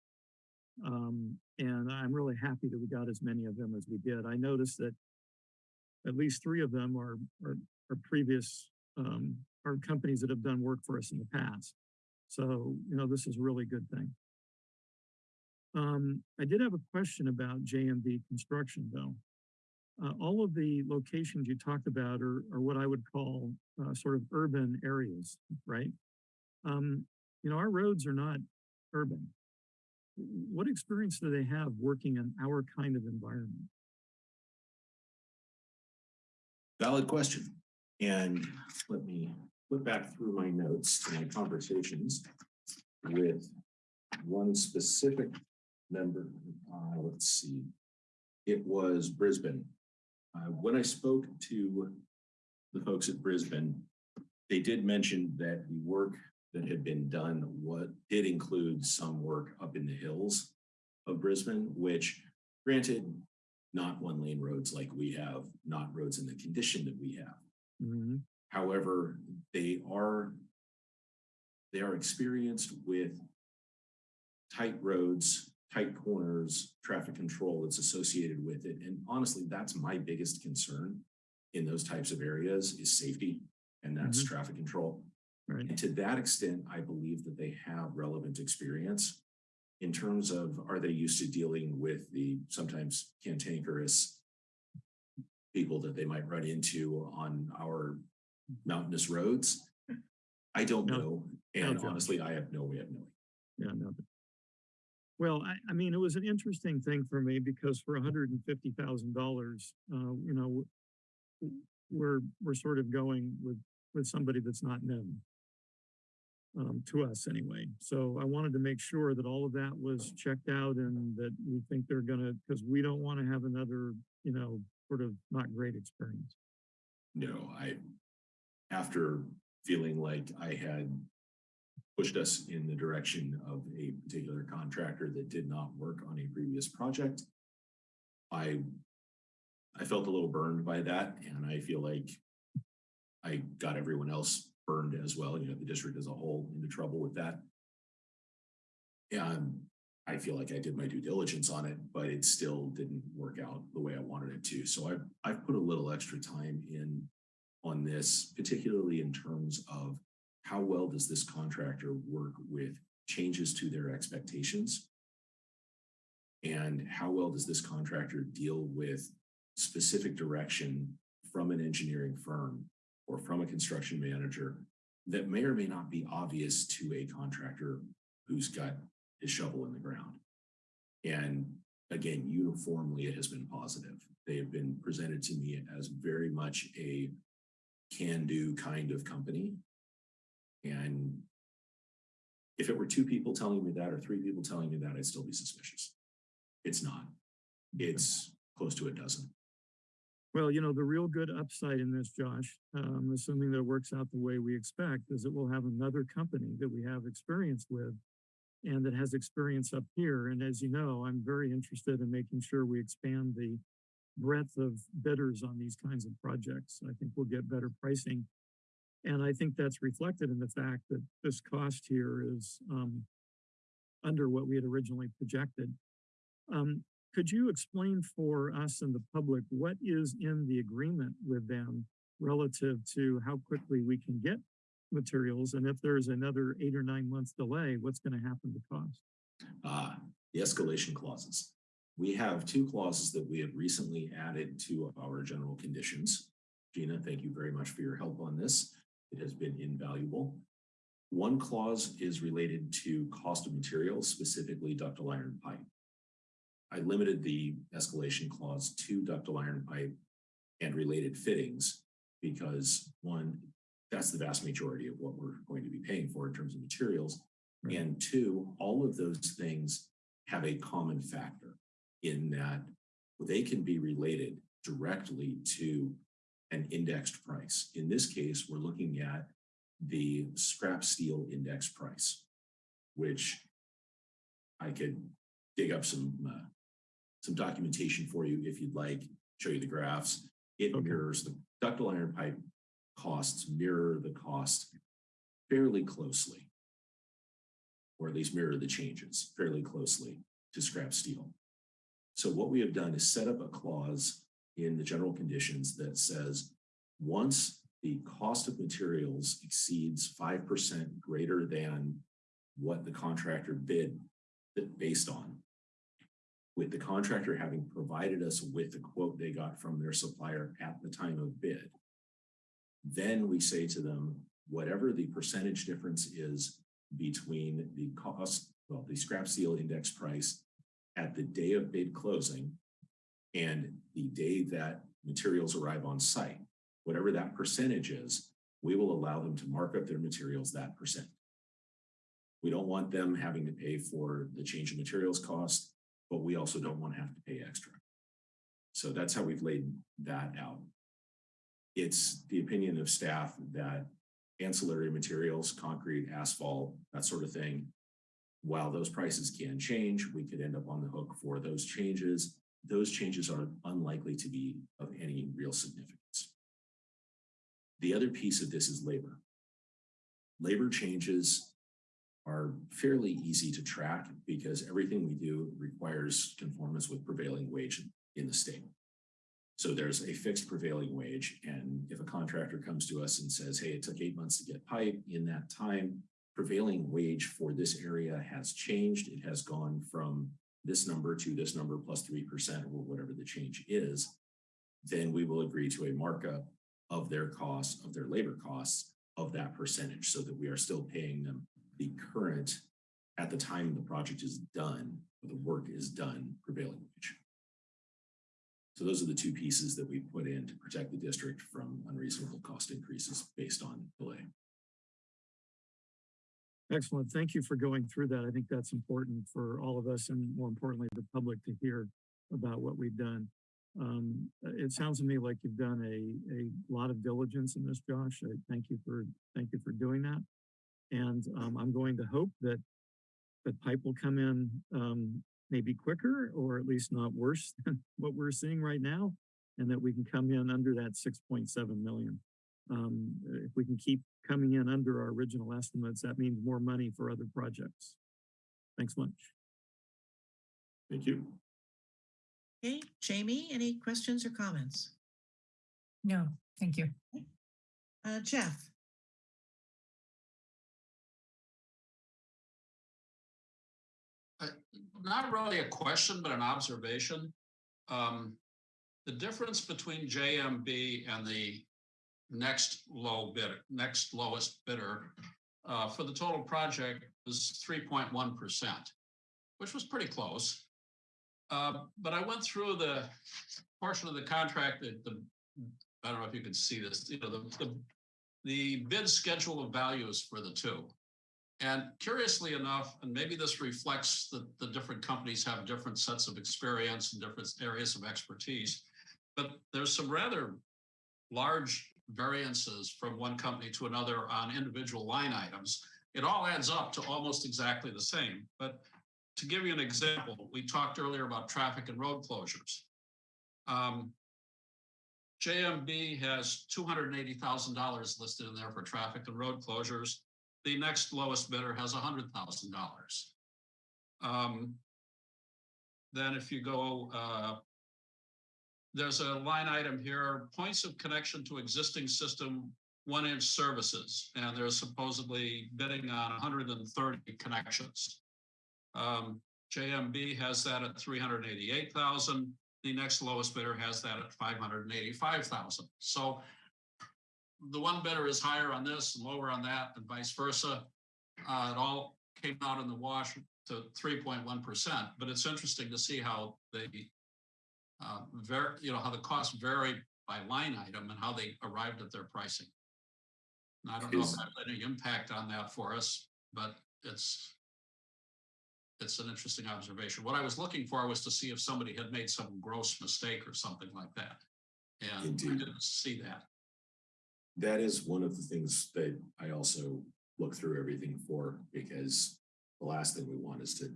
Um, and I'm really happy that we got as many of them as we did. I noticed that at least three of them are, are, are previous, um, are companies that have done work for us in the past. So, you know, this is a really good thing. Um, I did have a question about JMB construction though. Uh, all of the locations you talked about are, are what I would call, uh, sort of urban areas, right? Um, you know, our roads are not urban. What experience do they have working in our kind of environment? Valid question. And let me flip back through my notes to my conversations with one specific member. Uh, let's see. It was Brisbane. Uh, when I spoke to the folks at Brisbane, they did mention that the work that had been done what did include some work up in the hills of Brisbane, which granted, not one lane roads like we have, not roads in the condition that we have. Mhm. However, they are they are experienced with tight roads, tight corners, traffic control that's associated with it. And honestly, that's my biggest concern in those types of areas is safety and that's Mhm. traffic control. Right. And to that extent, I believe that they have relevant experience in terms of are they used to dealing with the sometimes cantankerous people that they might run into on our mountainous roads? I don't No. know. And Josh. honestly, I have no way of knowing. Yeah, no. Well, I, I mean, it was an interesting thing for me because for hundred and fifty thousand dollars, uh, you know, we're, we're sort of going with, with somebody that's not known. Um, to us anyway. So I wanted to make sure that all of that was checked out and that we think they're gonna, because we don't want to have another, you know, sort of not great experience. No, I, after feeling like I had pushed us in the direction of a particular contractor that did not work on a previous project, I, I felt a little burned by that and I feel like I got everyone else burned as well, you know, the district as a whole into trouble with that. And I feel like I did my due diligence on it, but it still didn't work out the way I wanted it to. So I've, I've put a little extra time in on this, particularly in terms of how well does this contractor work with changes to their expectations? And how well does this contractor deal with specific direction from an engineering firm or from a construction manager that may or may not be obvious to a contractor who's got his shovel in the ground? And again, uniformly, it has been positive. They have been presented to me as very much a can-do kind of company. And if it were two people telling me that or three people telling me that, I'd still be suspicious. It's not. It's close to a dozen. Well, you know, the real good upside in this, Josh, um, assuming that it works out the way we expect, is that we'll have another company that we have experience with and that has experience up here. And as you know, I'm very interested in making sure we expand the breadth of bidders on these kinds of projects. I think we'll get better pricing. And I think that's reflected in the fact that this cost here is um, under what we had originally projected. Um, could you explain for us and the public what is in the agreement with them relative to how quickly we can get materials? And if there's another eight or nine months delay, what's going to happen to cost? Uh, the escalation clauses. We have two clauses that we have recently added to our general conditions. Gina, thank you very much for your help on this. It has been invaluable. One clause is related to cost of materials, specifically ductile iron pipe. I limited the escalation clause to ductile iron pipe and related fittings because one, that's the vast majority of what we're going to be paying for in terms of materials. Right. And two, all of those things have a common factor in that they can be related directly to an indexed price. In this case, we're looking at the scrap steel index price, which I could dig up some uh, some documentation for you if you'd like, show you the graphs. It Okay. mirrors the ductile iron pipe costs mirror the cost fairly closely, or at least mirror the changes fairly closely to scrap steel. So what we have done is set up a clause in the general conditions that says, once the cost of materials exceeds five percent greater than what the contractor bid based on, with the contractor having provided us with the quote they got from their supplier at the time of bid, then we say to them, whatever the percentage difference is between the cost, well, the scrap steel index price at the day of bid closing and the day that materials arrive on site, whatever that percentage is, we will allow them to mark up their materials that percent. We don't want them having to pay for the change in materials cost, but we also don't want to have to pay extra. So that's how we've laid that out. It's the opinion of staff that ancillary materials, concrete, asphalt, that sort of thing, while those prices can change, we could end up on the hook for those changes. Those changes are unlikely to be of any real significance. The other piece of this is labor. Labor changes are fairly easy to track because everything we do requires conformance with prevailing wage in the state. So there's a fixed prevailing wage. And if a contractor comes to us and says, hey, it took eight months to get pipe in that time, prevailing wage for this area has changed. It has gone from this number to this number plus 3% or whatever the change is. Then we will agree to a markup of their costs, of their labor costs of that percentage so that we are still paying them the current at the time the project is done, or the work is done, prevailing wage. So those are the two pieces that we put in to protect the district from unreasonable cost increases based on delay. Excellent. Thank you for going through that. I think that's important for all of us and more importantly, the public to hear about what we've done. Um, it sounds to me like you've done a, a lot of diligence in this, Josh. I thank you for, thank you for doing that. And um, I'm going to hope that that pipe will come in um, maybe quicker or at least not worse than what we're seeing right now. And that we can come in under that 6.7 million. Um, if we can keep coming in under our original estimates, that means more money for other projects. Thanks much. Thank you. Okay, Jamie, any questions or comments? No, thank you. Uh, Jeff? Not really a question, but an observation. Um, the difference between JMB and the next low bidder, next lowest bidder uh, for the total project was three point one percent, which was pretty close. Uh, but I went through the portion of the contract that the, I don't know if you can see this, you know, the, the, the bid schedule of values for the two. And curiously enough, and maybe this reflects that the different companies have different sets of experience and different areas of expertise, but there's some rather large variances from one company to another on individual line items. It all adds up to almost exactly the same, but to give you an example, we talked earlier about traffic and road closures. Um, JMB has two hundred and eighty thousand dollars listed in there for traffic and road closures. The next lowest bidder has hundred thousand dollars. Um, then if you go, uh, there's a line item here, points of connection to existing system, one inch services, and they're supposedly bidding on hundred and thirty connections. Um, JMB has that at three hundred and eighty-eight thousand. The next lowest bidder has that at five hundred and eighty-five thousand. So the one bidder is higher on this and lower on that and vice versa. Uh, it all came out in the wash to three point one percent, but it's interesting to see how they uh, ver, you know, how the costs vary by line item and how they arrived at their pricing. And I don't know if that had any impact on that for us, but it's it's an interesting observation. What I was looking for was to see if somebody had made some gross mistake or something like that. And I didn't see that. That is one of the things that I also look through everything for, because the last thing we want is to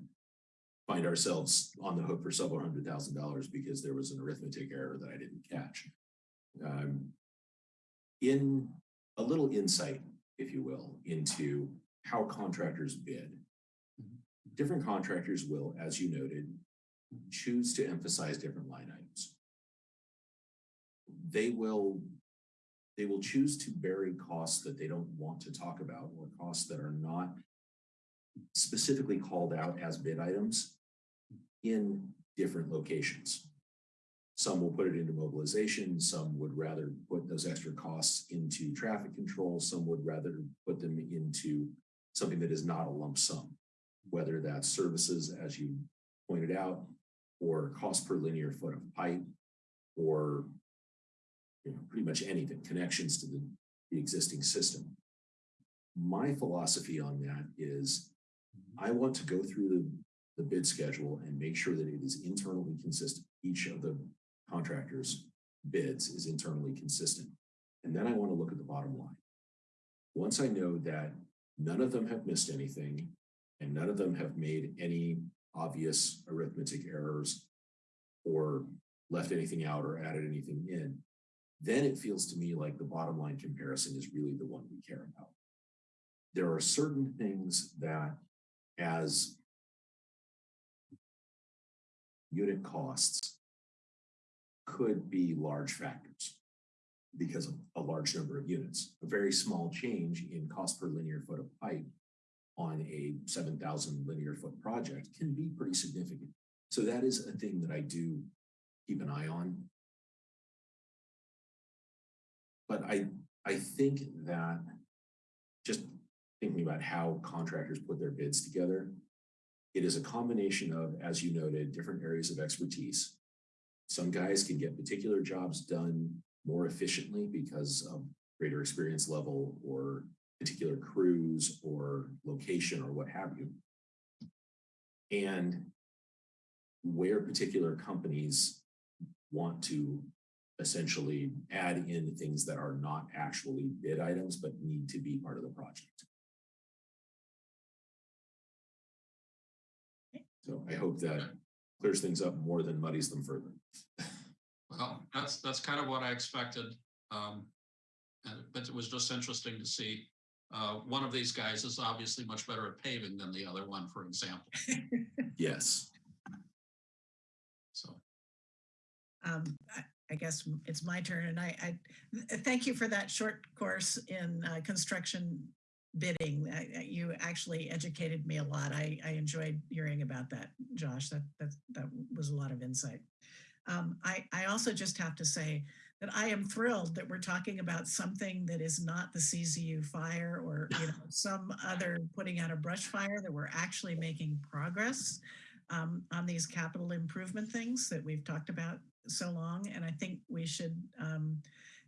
find ourselves on the hook for several hundred thousand dollars because there was an arithmetic error that I didn't catch. Um, in a little insight, if you will, into how contractors bid. Different contractors will, as you noted, choose to emphasize different line items. They will they will choose to bury costs that they don't want to talk about or costs that are not specifically called out as bid items in different locations. Some will put it into mobilization, some would rather put those extra costs into traffic control, some would rather put them into something that is not a lump sum, whether that's services, as you pointed out, or cost per linear foot of pipe, or you know, pretty much anything, connections to the, the existing system. My philosophy on that is mm-hmm. I want to go through the, the bid schedule and make sure that it is internally consistent. Each of the contractors' bids is internally consistent. And then I want to look at the bottom line. Once I know that none of them have missed anything and none of them have made any obvious arithmetic errors or left anything out or added anything in, then it feels to me like the bottom line comparison is really the one we care about. There are certain things that as unit costs could be large factors because of a large number of units. A very small change in cost per linear foot of pipe on a 7,000 linear foot project can be pretty significant. So that is a thing that I do keep an eye on but I, I think that just thinking about how contractors put their bids together, it is a combination of, as you noted, different areas of expertise. Some guys can get particular jobs done more efficiently because of greater experience level or particular crews or location or what have you. And where particular companies want to essentially add in things that are not actually bid items, but need to be part of the project. So I hope that clears things up more than muddies them further. Well, that's, that's kind of what I expected. Um, and, but it was just interesting to see. Uh, one of these guys is obviously much better at paving than the other one, for example. Yes. So, Um, I, guess it's my turn and I, I, thank you for that short course in uh, construction bidding. I- You actually educated me a lot. I, I enjoyed hearing about that, Josh. That, that, that was a lot of insight. Um, I, I also just have to say that I am thrilled that we're talking about something that is not the CZU fire or, you know, some other putting out a brush fire, that we're actually making progress. um, on these capital improvement things that we've talked about so long. And I think we should um,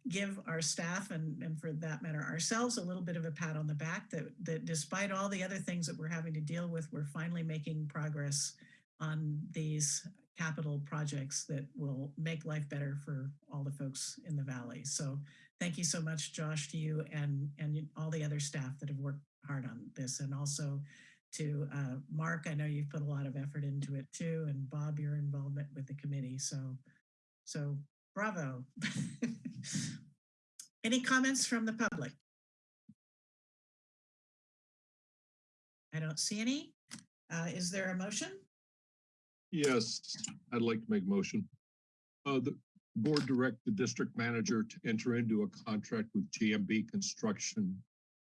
give our staff and, and for that matter, ourselves a little bit of a pat on the back that, that despite all the other things that we're having to deal with, we're finally making progress on these capital projects that will make life better for all the folks in the valley. So thank you so much, Josh, to you and, and all the other staff that have worked hard on this. And also to uh, Mark, I know you've put a lot of effort into it too. And Bob, your involvement with the committee. So, so bravo. Any comments from the public? I don't see any. Uh, Is there a motion? Yes, I'd like to make a motion. Uh, the board direct the district manager to enter into a contract with GMB Construction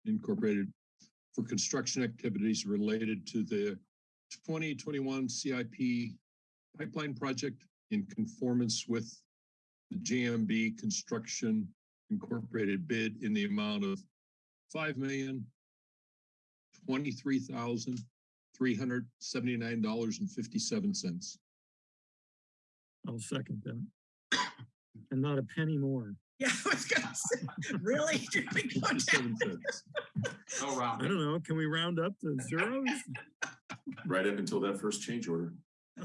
Incorporated for construction activities related to the twenty twenty-one CIP pipeline project in conformance with the GMB Construction Incorporated bid in the amount of five million twenty-three thousand three hundred seventy-nine dollars and fifty-seven cents. I'll second that. And not a penny more. Yeah, I was gonna say, really? Did we go down? 57 cents. No I don't know, can we round up to zeros? Right up until that first change order.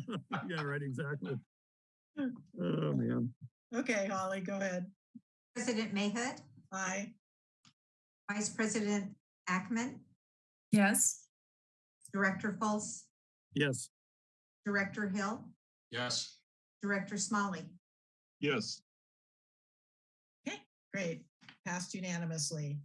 Yeah, right, exactly. Oh, man. Okay, Holly, go ahead. President Mayhood, Aye. Vice President Ackerman, Yes. Director Fultz, Yes, Director Hill, Yes, Director Smolley. Yes, Okay, Great, passed unanimously.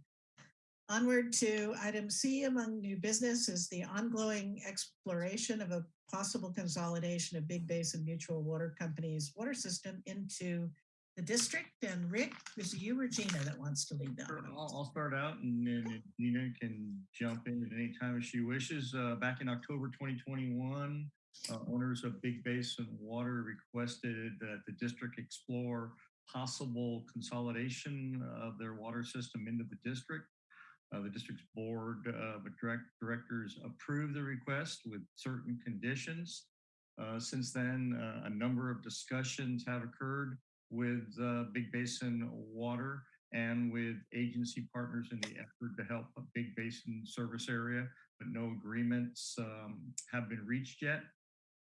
Onward to item C among new business is the ongoing exploration of a possible consolidation of Big Basin Mutual Water Company's water system into the district. And Rick, is it you or Gina that wants to lead that? Sure. I'll, I'll start out and then Nina can jump in at any time if she wishes. Uh, back in October twenty twenty-one, uh, owners of Big Basin Water requested that the district explore possible consolidation of their water system into the district. Uh, the district's board of direct directors approved the request with certain conditions. Uh, since then, uh, a number of discussions have occurred with uh, Big Basin Water and with agency partners in the effort to help Big Basin service area, but no agreements um, have been reached yet.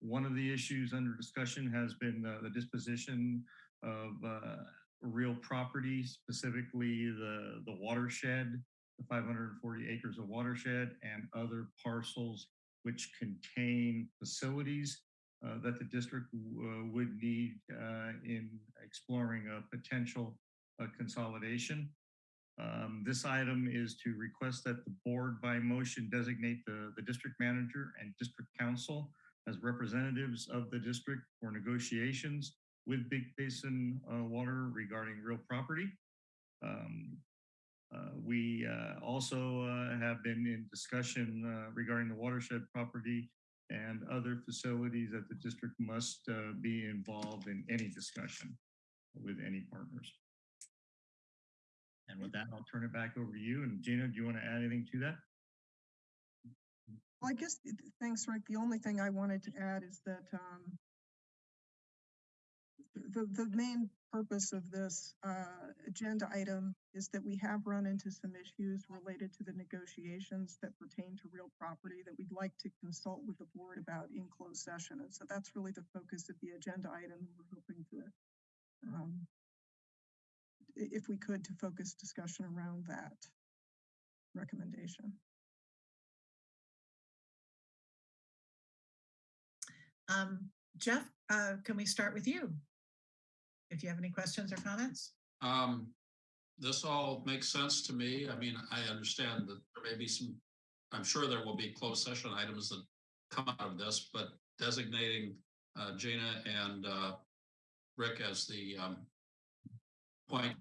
One of the issues under discussion has been uh, the disposition of uh, real property, specifically the, the watershed, the 540 acres of watershed and other parcels which contain facilities uh, that the district uh, would need uh, in exploring a potential uh, consolidation. Um, This item is to request that the board by motion designate the, the district manager and district counsel as representatives of the district for negotiations with Big Basin uh, Water regarding real property. Um, We uh, also uh, have been in discussion uh, regarding the watershed property and other facilities that the district must uh, be involved in any discussion with any partners. And with that, I'll turn it back over to you. And Gina, do you want to add anything to that? Well, I guess, th- th- thanks, Rick. The only thing I wanted to add is that, um, the, the main purpose of this, uh, agenda item is that we have run into some issues related to the negotiations that pertain to real property that we'd like to consult with the board about in closed session. And so that's really the focus of the agenda item. We're hoping to, um, if we could, to focus discussion around that recommendation. Um, Jeff, uh, can we start with you? If you have any questions or comments? um, this all makes sense to me. I mean, I understand that there may be some, I'm sure there will be closed session items that come out of this, but designating uh, Gina and uh, Rick as the um, point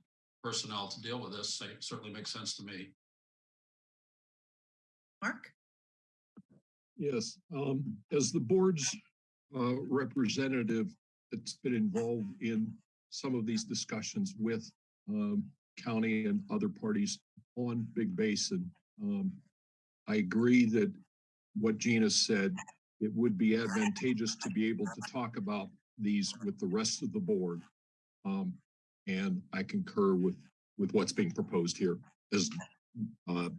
personnel to deal with this certainly makes sense to me. Mark? yes. Um, as the board's uh, representative that's been involved in some of these discussions with um, county and other parties on Big Basin. Um, I agree that what Gina said it would be advantageous to be able to talk about these with the rest of the board. Um, and I concur with, with what's being proposed here as uh,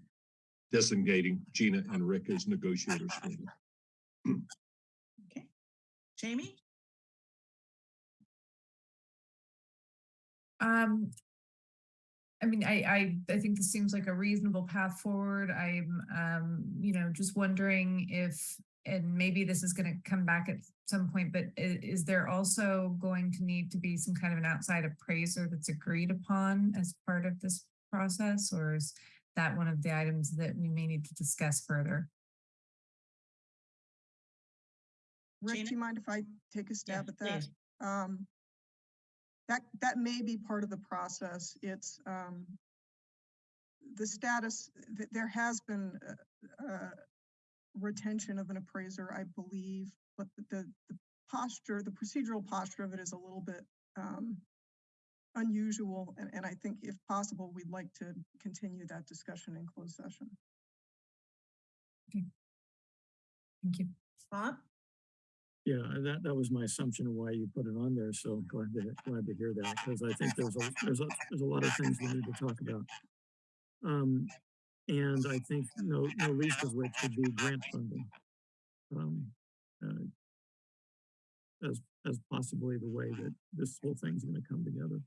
designating Gina and Rick as negotiators. Okay. Jamie? Um, I mean, I, I, I think this seems like a reasonable path forward. I'm, um, you know, just wondering if, and maybe this is gonna come back at some point, but i- is there also going to need to be some kind of an outside appraiser that's agreed upon as part of this process? Or is that one of the items that we may need to discuss further? Rick, Gina? do you mind if I take a Yeah, stab at that? please. Um, that, that may be part of the process. It's, um, the status, th- there has been, retention of an appraiser, I believe, but the- the, the posture, the procedural posture of it is a little bit, um, unusual, and, and I think if possible, we'd like to continue that discussion in closed session. Okay. Thank you. Bob? Yeah, that, that was my assumption of why you put it on there, so glad to, glad to hear that, because I think there's a, there's a, there's a lot of things we need to talk about. Um, and I think no, no least of which would be grant funding. Um, uh, as, as possibly the way that this whole thing's gonna come together.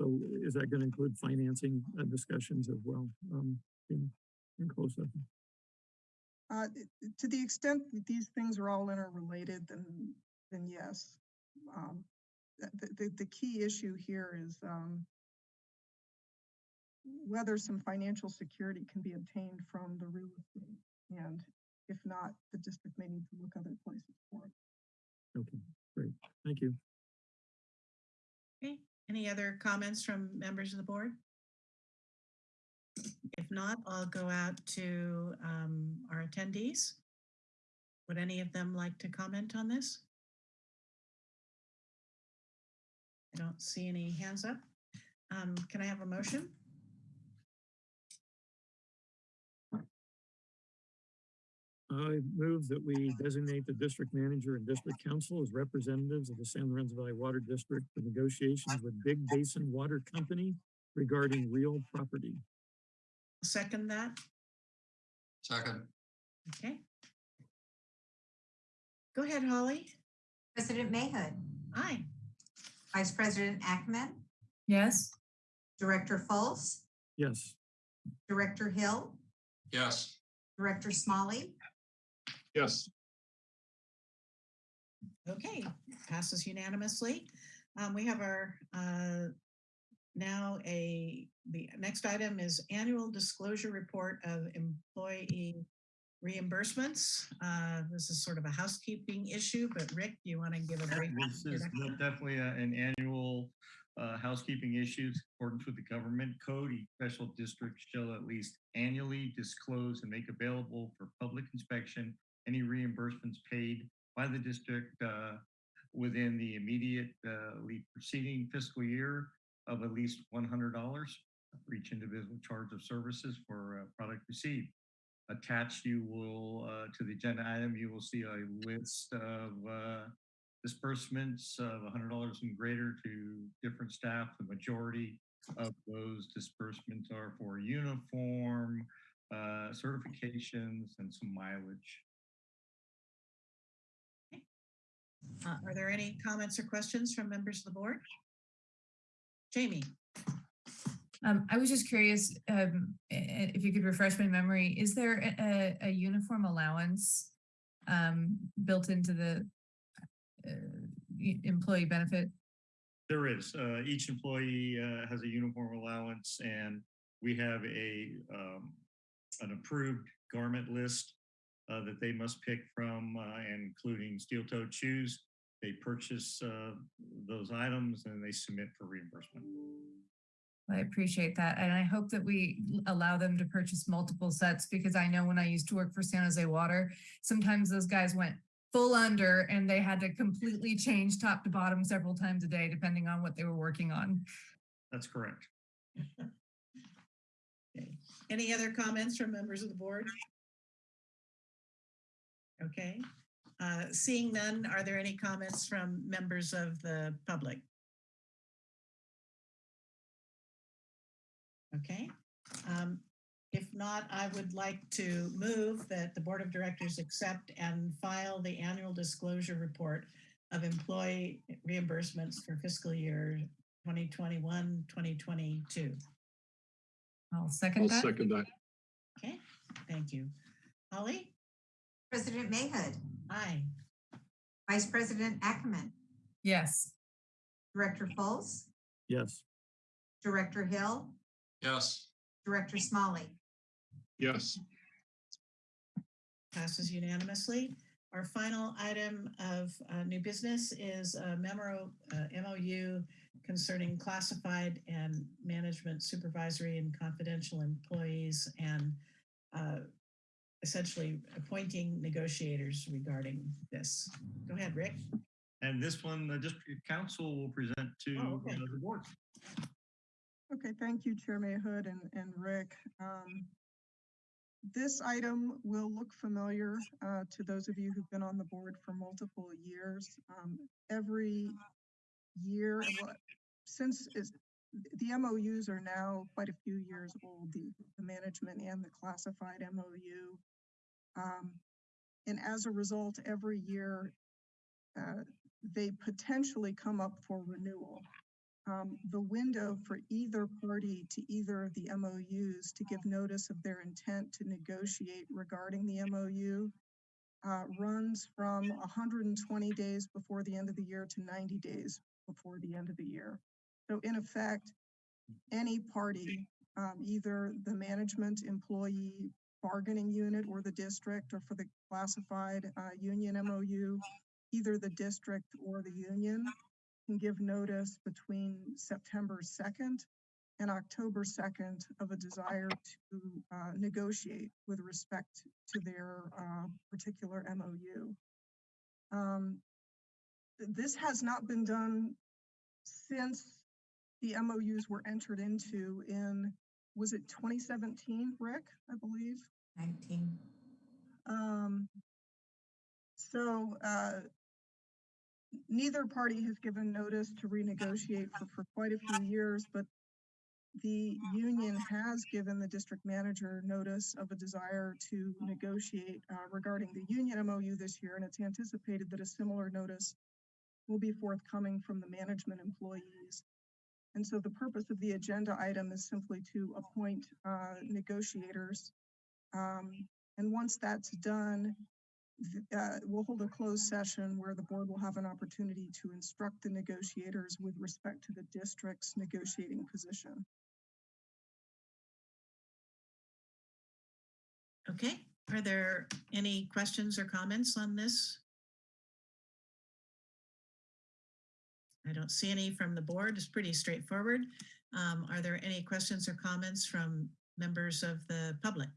So is that gonna include financing uh, discussions as well, um, in, in session? Uh, i- i- to the extent that these things are all interrelated, then, then yes. Um, the, the- the, the key issue here is, um, whether some financial security can be obtained from the real estate. And if not, the district may need to look other places for it. Okay, great, thank you. Okay, any other comments from members of the board? If not, I'll go out to um, our attendees. Would any of them like to comment on this? I don't see any hands up. Um, Can I have a motion? I move that we designate the district manager and district counsel as representatives of the San Lorenzo Valley Water District for negotiations with Big Basin Water Company regarding real property. Second that, Second, okay? Go ahead, Holly. President Mayhood, Aye. Vice President Ackerman, Yes? Director Fultz, Yes, Director Hill, yes. Director Smolley, Yes, Okay, passes unanimously. Um, we have our, uh, now a, the next item is annual disclosure report of employee reimbursements. Uh, this is sort of a housekeeping issue, but Rick, do you want to give a brief? This is definitely a- an annual uh, housekeeping issue in accordance with the government code. Each special district shall at least annually disclose and make available for public inspection any reimbursements paid by the district uh, within the immediately preceding fiscal year of at least $100 for each individual charge of services for product received. Attached, you will, uh, to the agenda item, you will see a list of uh, disbursements of hundred dollars and greater to different staff. The majority of those disbursements are for uniform, uh, certifications and some mileage. Uh, Are there any comments or questions from members of the board? Jamie? Um, I was just curious, um, i- i- if you could refresh my memory, is there a, a, a uniform allowance um, built into the uh, employee benefit? There is, uh, each employee, uh, has a uniform allowance and we have a, um, an approved garment list uh, that they must pick from, uh, including steel-toed shoes. They purchase, uh, those items and they submit for reimbursement. I appreciate that. And I hope that we allow them to purchase multiple sets because I know when I used to work for San Jose Water, sometimes those guys went full under and they had to completely change top to bottom several times a day, depending on what they were working on. That's correct. Okay. Any other comments from members of the board? Okay, uh, seeing none, are there any comments from members of the public? Okay, um, if not, I would like to move that the Board of Directors accept and file the annual disclosure report of employee reimbursements for fiscal year 2021, 2022. I'll second I'll second that. second that. Okay, thank you. Holly? President Mayhood, Aye. Vice President Ackerman, Yes. Director Fultz, Yes. Director Hill, Yes, Director Smolley. Yes, Passes unanimously. Our final item of uh, new business is a memo, uh, MOU concerning classified and management supervisory and confidential employees and uh, essentially appointing negotiators regarding this. Go ahead, Rick. And this one, the district counsel will present to Oh, okay. uh, the board. Okay, thank you, Chair Mayhood and, and Rick. Um, This item will look familiar uh, to those of you who've been on the board for multiple years. Um, Every year, since the MOUs are now quite a few years old, the, the management and the classified MOU. Um, And as a result, every year, uh, they potentially come up for renewal um, the window for either party to either of the MOUs to give notice of their intent to negotiate regarding the MOU uh, runs from 120 days before the end of the year to 90 days before the end of the year. So in effect, any party, um, either the management employee bargaining unit or the district or for the classified uh, union MOU, either the district or the union can give notice between September 2nd and October 2nd of a desire to uh, negotiate with respect to their uh, particular MOU. Um, This has not been done since the MOUs were entered into in, was it 2017, Rick, I believe? 19. Um, so, uh, neither party has given notice to renegotiate for, for quite a few years, but the union has given the district manager notice of a desire to negotiate, uh, regarding the union MOU this year, and it's anticipated that a similar notice will be forthcoming from the management employees. And so the purpose of the agenda item is simply to appoint, uh, negotiators. Um, and once that's done, uh, we'll hold a closed session where the board will have an opportunity to instruct the negotiators with respect to the district's negotiating position. Okay, are there any questions or comments on this? I don't see any from the board. It's pretty straightforward. Um, Are there any questions or comments from members of the public?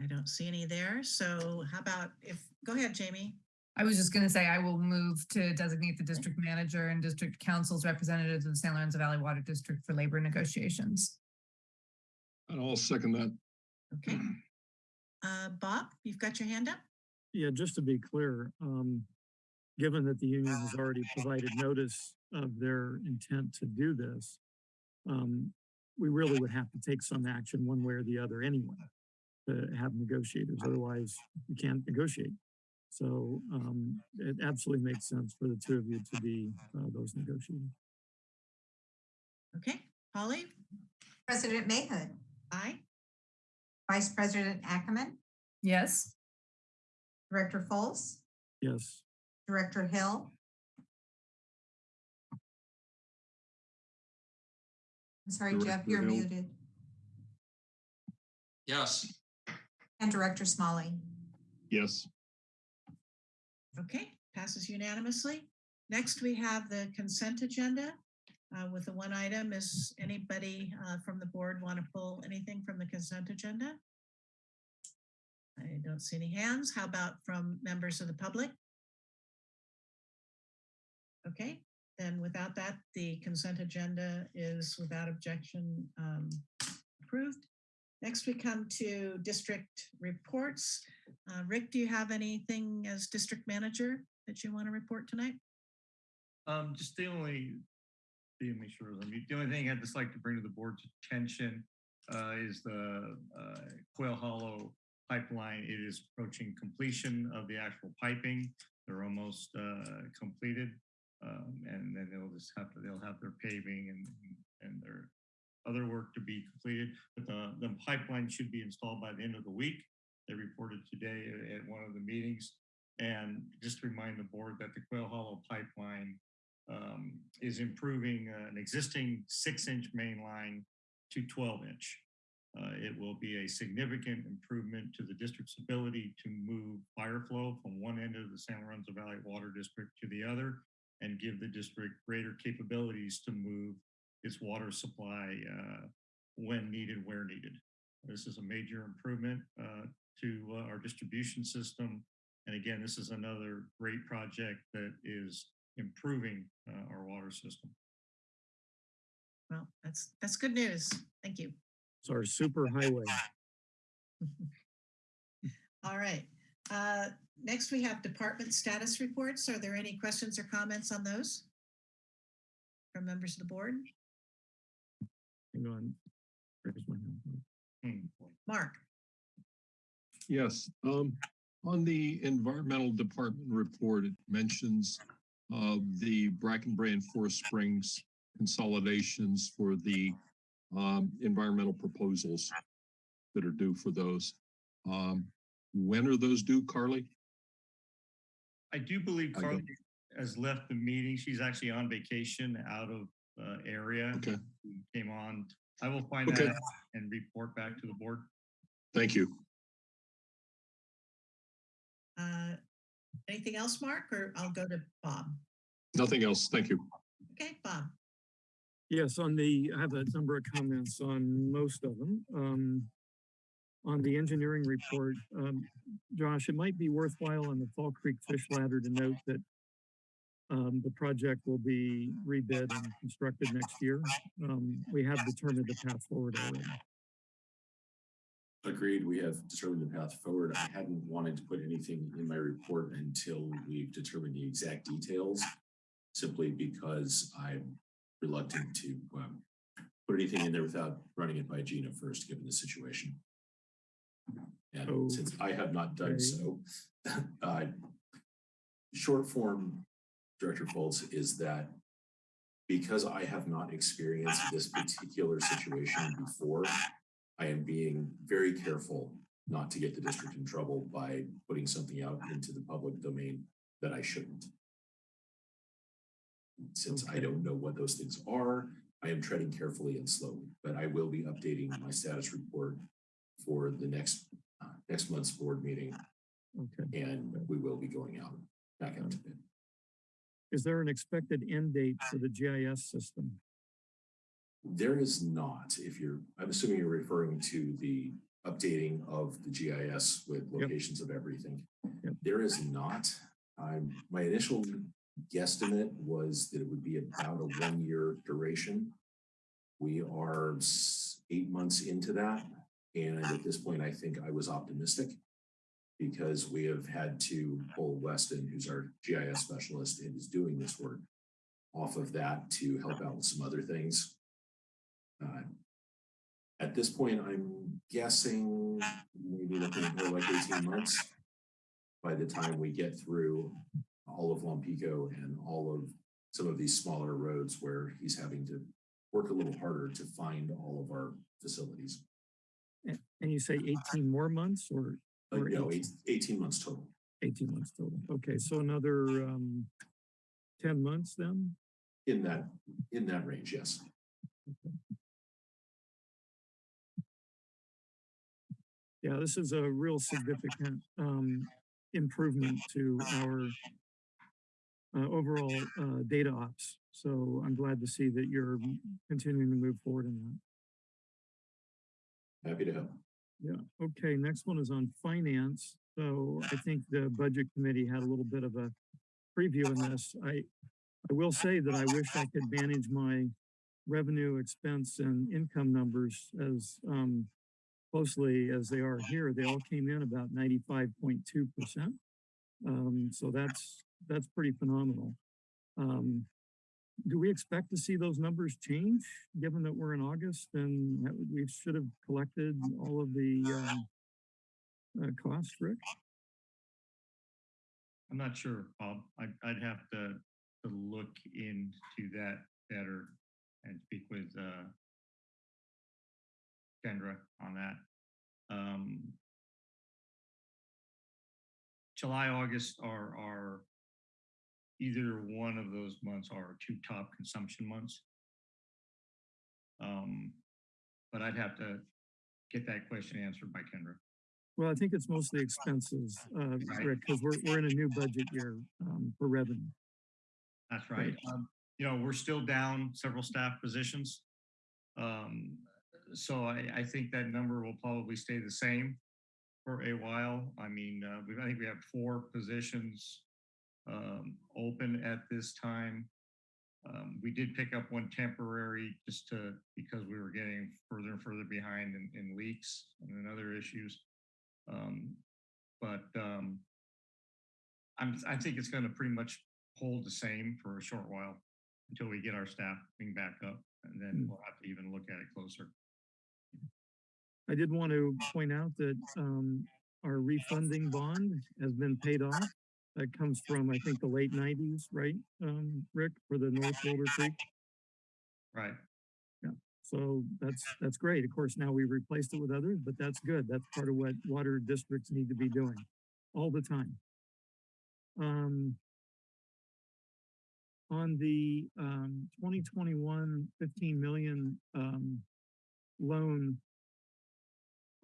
I don't see any there. So how about if, go ahead, Jamie. I was just going to say I will move to designate the district manager and district counsel's representatives of the San Lorenzo Valley Water District for labor negotiations. and I'll second that. Okay. Uh, Bob, you've got your hand up? Yeah, just to be clear, um, given that the union has already provided notice of their intent to do this, um, we really would have to take some action one way or the other anyway to have negotiators. Otherwise, we can't negotiate. So um, it absolutely makes sense for the two of you to be uh, those negotiators. Okay, Holly? President Mayhood, Aye. Vice President Ackerman, Yes. Director Fultz, Yes. Director Hill. I'm sorry, Jeff, Director you're Hill. muted. yes, And Director Smolley. Yes, Okay, passes unanimously. Next, we have the consent agenda. Uh, with the one item, is anybody, uh, from the board want to pull anything from the consent agenda? I don't see any hands. How about from members of the public? Okay, then without that, the consent agenda is without objection, um, approved. Next, we come to district reports. Uh, Rick, do you have anything as district manager that you want to report tonight? Um, just the only, let make sure, the only thing I'd just like to bring to the board's attention uh, is the uh, Quail Hollow pipeline. It is approaching completion of the actual piping. They're almost uh, completed. Um, and then they'll just have to, they'll have their paving and, and their other work to be completed. But the, the pipeline should be installed by the end of the week. They reported today at- one of the meetings. And just to remind the board that the Quail Hollow pipeline um, is improving uh, an existing six inch main line to 12 inch. Uh, it will be a significant improvement to the district's ability to move fire flow from one end of the San Lorenzo Valley Water District to the other and give the district greater capabilities to move its water supply uh, when needed, where needed. This is a major improvement uh, to uh, our distribution system. And again, this is another great project that is improving uh, our water system. Well, that's, that's good news. Thank you. It's our super highway. All right. Uh, Next, we have department status reports. Are there any questions or comments on those? From members of the board? Hang on. Where's my hand? Mark? Yes, um, on the environmental department report, it mentions uh, the Bracken Brae and Forest Springs consolidations for the um, environmental proposals that are due for those. Um, when are those due, Carly? I do believe Carly has left the meeting. She's actually on vacation out of uh, area. Okay, Came on. I will find Okay. that out and report back to the board. thank you. Uh, Anything else, Mark, or I'll go to Bob? Nothing else. Thank you. Okay, Bob? Yes, on the, I have a number of comments on most of them. Um, on the engineering report, um, Josh, it might be worthwhile on the Fall Creek Fish Ladder to note that um, the project will be rebid and constructed next year. Um, we have determined the path forward already. Agreed, we have determined the path forward. I hadn't wanted to put anything in my report until we've determined the exact details. Simply because I'm reluctant to um, put anything in there without running it by Gina first, given the situation. And since I have not done Okay. so, uh, short form, Director Fultz, is that because I have not experienced this particular situation before, I am being very careful not to get the district in trouble by putting something out into the public domain that I shouldn't. Since I don't know what those things are, I am treading carefully and slowly, but I will be updating my status report for the next, uh, next month's board meeting, Okay. and we will be going out, back out to bid. Is there an expected end date for the GIS system? There is not, if you're, I'm assuming you're referring to the updating of the GIS with Yep. locations of everything. Yep. There is not. Um, my initial guesstimate was that it would be about a one-year duration. We are eight months into that, and at this point, I think I was optimistic because we have had to pull Weston, who's our GIS specialist and is doing this work, off of that to help out with some other things. Uh, At this point, I'm guessing maybe looking at more like eighteen months. By the time we get through all of Lompico and all of some of these smaller roads where he's having to work a little harder to find all of our facilities. And you say eighteen more months or, Uh, no, 18 eight- eighteen months total. eighteen months total? Okay, so another, um, ten months then? In that, in that range, yes. Yeah, this is a real significant um, improvement to our uh, overall uh, data ops. So I'm glad to see that you're continuing to move forward in that. Happy to help. Yeah, okay, next one is on finance. So I think the budget committee had a little bit of a preview in this. I, I will say that I wish I could manage my revenue, expense and income numbers as um, closely as they are here, they all came in about ninety-five point two percent. Um, so that's, that's pretty phenomenal. Um, do we expect to see those numbers change, given that we're in August and we should have collected all of the, um, uh, costs, Rick? I'm not sure, Bob. I'd, I'd have to, to look into that better and speak with, uh, Kendra on that. Um, July, August are, are either one of those months are two top consumption months. Um, but I'd have to get that question answered by Kendra. Well, I think it's mostly expenses, uh, Right. Rick, because we're, we're in a new budget year, um, for revenue. That's right. Um, you know, we're still down several staff positions. Um, so I, I think that number will probably stay the same for a while. I mean, uh, we, I think we have four positions um, open at this time. Um, we did pick up one temporary just to, because we were getting further and further behind in, in leaks and in other issues. Um, but, um, I'm, I think it's gonna pretty much hold the same for a short while until we get our staffing back up, and then Hmm. we'll have to even look at it closer. I did want to point out that, um, our refunding bond has been paid off. That comes from, I think, the late nineties, right, um, Rick, for the North Boulder Creek? Right. Yeah. So that's, that's great. Of course, now we've replaced it with others, but that's good. That's part of what water districts need to be doing all the time. Um, on the, um, 2021 15 million, um, loan,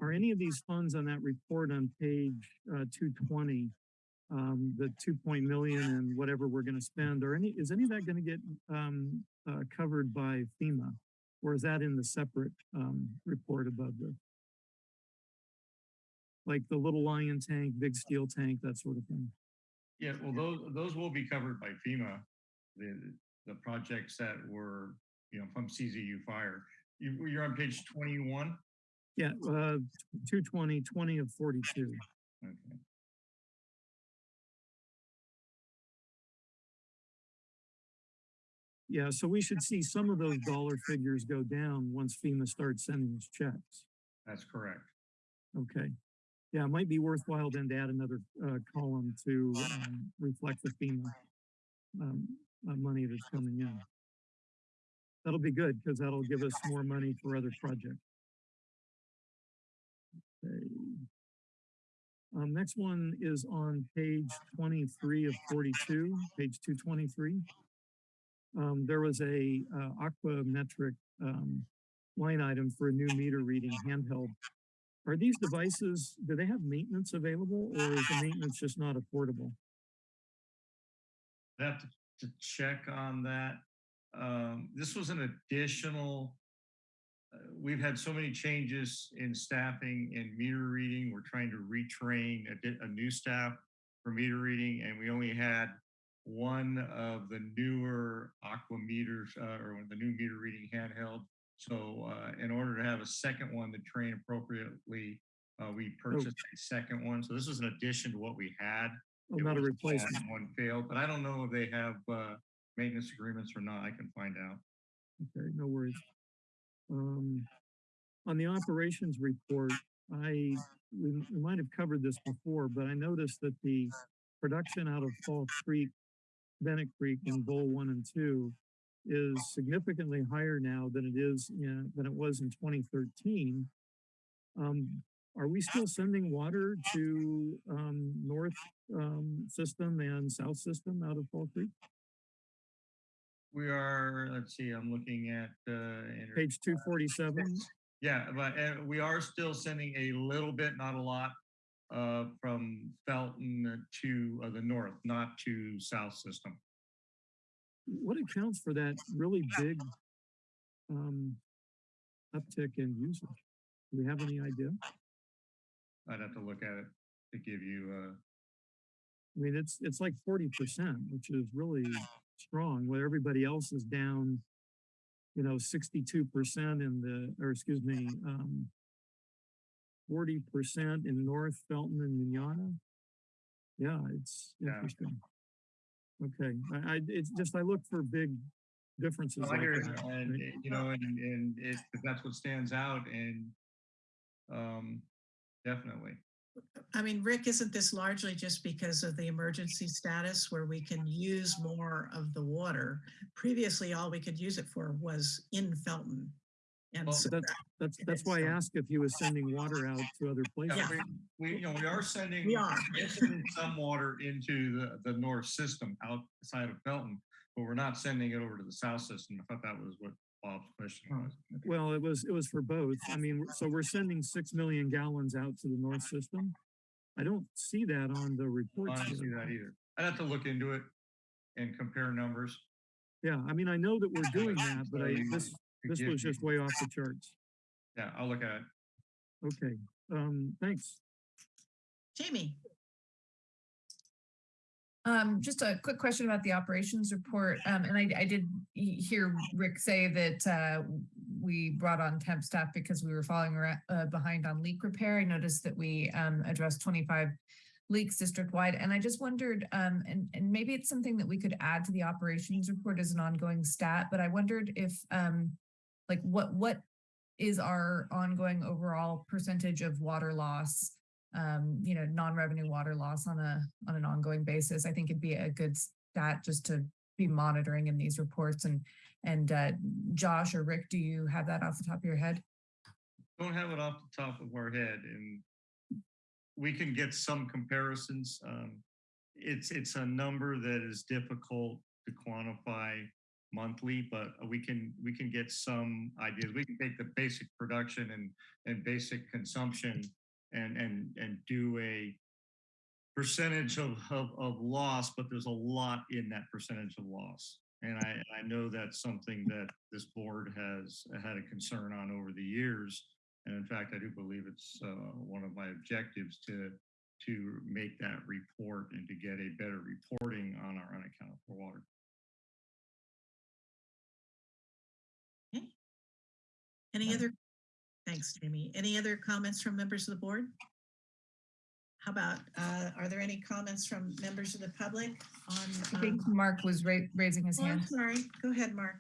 are any of these funds on that report on page, uh, two twenty, um, the two point million and whatever we're gonna spend, or any, is any of that gonna get, um, uh, covered by FEMA? Or is that in the separate, um, report above the? Like the little lion tank, big steel tank, that sort of thing? Yeah, well, those, those will be covered by FEMA, the, the projects that were, you know, from CZU fire. You, you're on page twenty-one? Yeah, uh, 220, 20 of forty-two. Okay. Yeah, so we should see some of those dollar figures go down once FEMA starts sending us checks. That's correct. Okay. Yeah, it might be worthwhile then to add another, uh, column to, um, reflect the FEMA, um, uh, money that's coming in. That'll be good, because that'll give us more money for other projects. Okay. Um, next one is on page twenty-three of forty-two, page two twenty-three. Um, there was a, uh, aquametric, um, line item for a new meter reading handheld. Are these devices, do they have maintenance available or is the maintenance just not affordable? I have to, to check on that. Um, this was an additional. Uh, we've had so many changes in staffing and meter reading. We're trying to retrain a, a new staff for meter reading, and we only had one of the newer aqua meters, uh, or the new meter reading handheld. So, uh, in order to have a second one to train appropriately, uh, we purchased a second one. So this is an addition to what we had. Oh, It not a replacement. One failed, but I don't know if they have, uh, maintenance agreements or not. I can find out. Okay, no worries. Um, on the operations report, I, we, we might have covered this before, but I noticed that the production out of Fall Creek, Bennett Creek and Bowl one and two is significantly higher now than it is, in than it was in twenty thirteen. Um, are we still sending water to, um, north, um, system and south system out of Fall Creek? We are, let's see, I'm looking at, uh, Page two forty-seven? yeah, but, uh, we are still sending a little bit, not a lot, uh, from Felton to, uh, the north, not to south system. what accounts for that really big um, uptick in usage? Do we have any idea? I'd have to look at it to give you, uh, I mean, it's, it's like forty percent, which is really strong, where everybody else is down, you know, sixty-two percent in the, or excuse me, um, forty percent in North Felton and Mignana. Yeah, it's Yeah. interesting. Okay, I, I, it's just, I look for big differences No, I like hear you, that. and, right? you know, and, and it, that's what stands out and, um, definitely. I mean, Rick, isn't this largely just because of the emergency status where we can use more of the water? Previously, all we could use it for was in Felton. And Well, so That's, that's, that's why I so- asked if he was sending water out to other places. Yeah, we, we, you know, we are sending. We are. sending Some water into the, the north system outside of Felton, but we're not sending it over to the south system. I thought that was what Bob's question was. Well, it was, it was for both. I mean, so we're sending six million gallons out to the north system. I don't see that on the report. I reports. don't see that either. I'd have to look into it and compare numbers. Yeah, I mean, I know that we're doing that, but I, this, could this was just way off the charts. Yeah, I'll look at it. Okay, um, thanks. Jamie, Um, just a quick question about the operations report. Um, and I, I did hear Rick say that, uh, we brought on temp staff because we were falling uh, behind on leak repair. I noticed that we, um, addressed twenty-five leaks district-wide, and I just wondered, um, and, and maybe it's something that we could add to the operations report as an ongoing stat, but I wondered if, um, like what, what is our ongoing overall percentage of water loss? um, you know, non-revenue water loss on a, on an ongoing basis. I think it'd be a good stat just to be monitoring in these reports and, and, uh, Josh or Rick, do you have that off the top of your head? Don't have it off the top of our head and we can get some comparisons. Um, it's, it's a number that is difficult to quantify monthly, but we can, we can get some ideas. We can take the basic production and, and basic consumption and, and, and do a percentage of, of, of loss, but there's a lot in that percentage of loss. And I, I know that's something that this board has had a concern on over the years. And in fact, I do believe it's uh, one of my objectives to, to make that report and to get a better reporting on our unaccounted for water. Any other, thanks, Jamie. Any other comments from members of the board? How about, uh, are there any comments from members of the public on? I um, think Mark was ra- raising his oh, I'm hand. sorry, go ahead, Mark.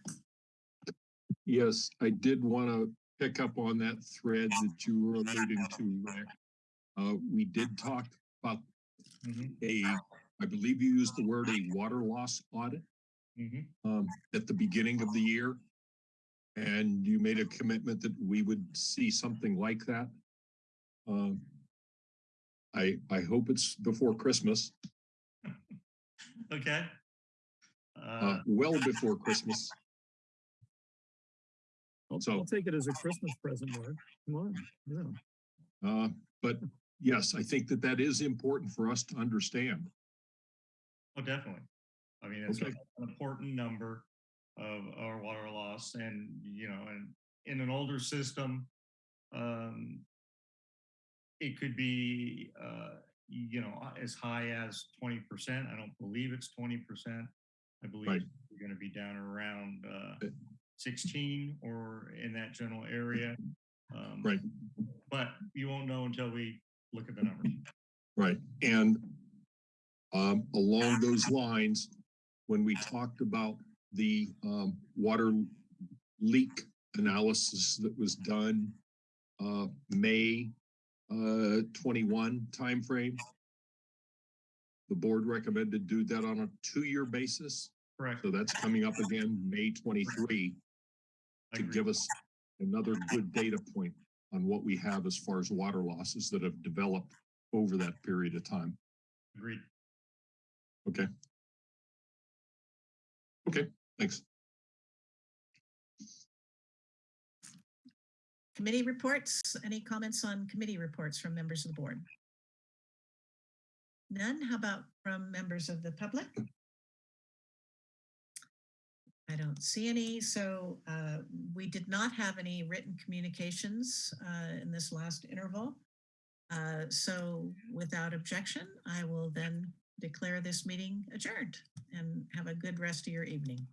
Yes, I did want to pick up on that thread that you were alluding to. Rick. Uh, we did talk about Mhm, a, I believe you used the word a water loss audit mhm. um, at the beginning of the year. And you made a commitment that we would see something like that. Um, I, I hope it's before Christmas, Okay. uh, Uh, well before Christmas. I'll, So- I'll take it as a Christmas present, Mark. Come on, yeah. Uh, but yes, I think that that is important for us to understand. Oh, definitely. I mean, it's Okay. an important number of our water loss and, you know, and in an older system, um, it could be, uh, you know, as high as twenty percent. I don't believe it's twenty percent. I believe Right. we're gonna be down around, uh, Uh, sixteen or in that general area. Um, Right. But you won't know until we look at the numbers. Right, and um, along those lines, when we talked about the um, water leak analysis that was done uh, May uh, twenty-one timeframe, the board recommended do that on a two-year basis. Correct. So that's coming up again, May twenty-three, to give us another good data point on what we have as far as water losses that have developed over that period of time. Agreed. Okay. Okay, thanks. Committee reports, any comments on committee reports from members of the board? None? How about from members of the public? I don't see any, so uh, we did not have any written communications uh, in this last interval. Uh, So without objection, I will then declare this meeting adjourned and have a good rest of your evening.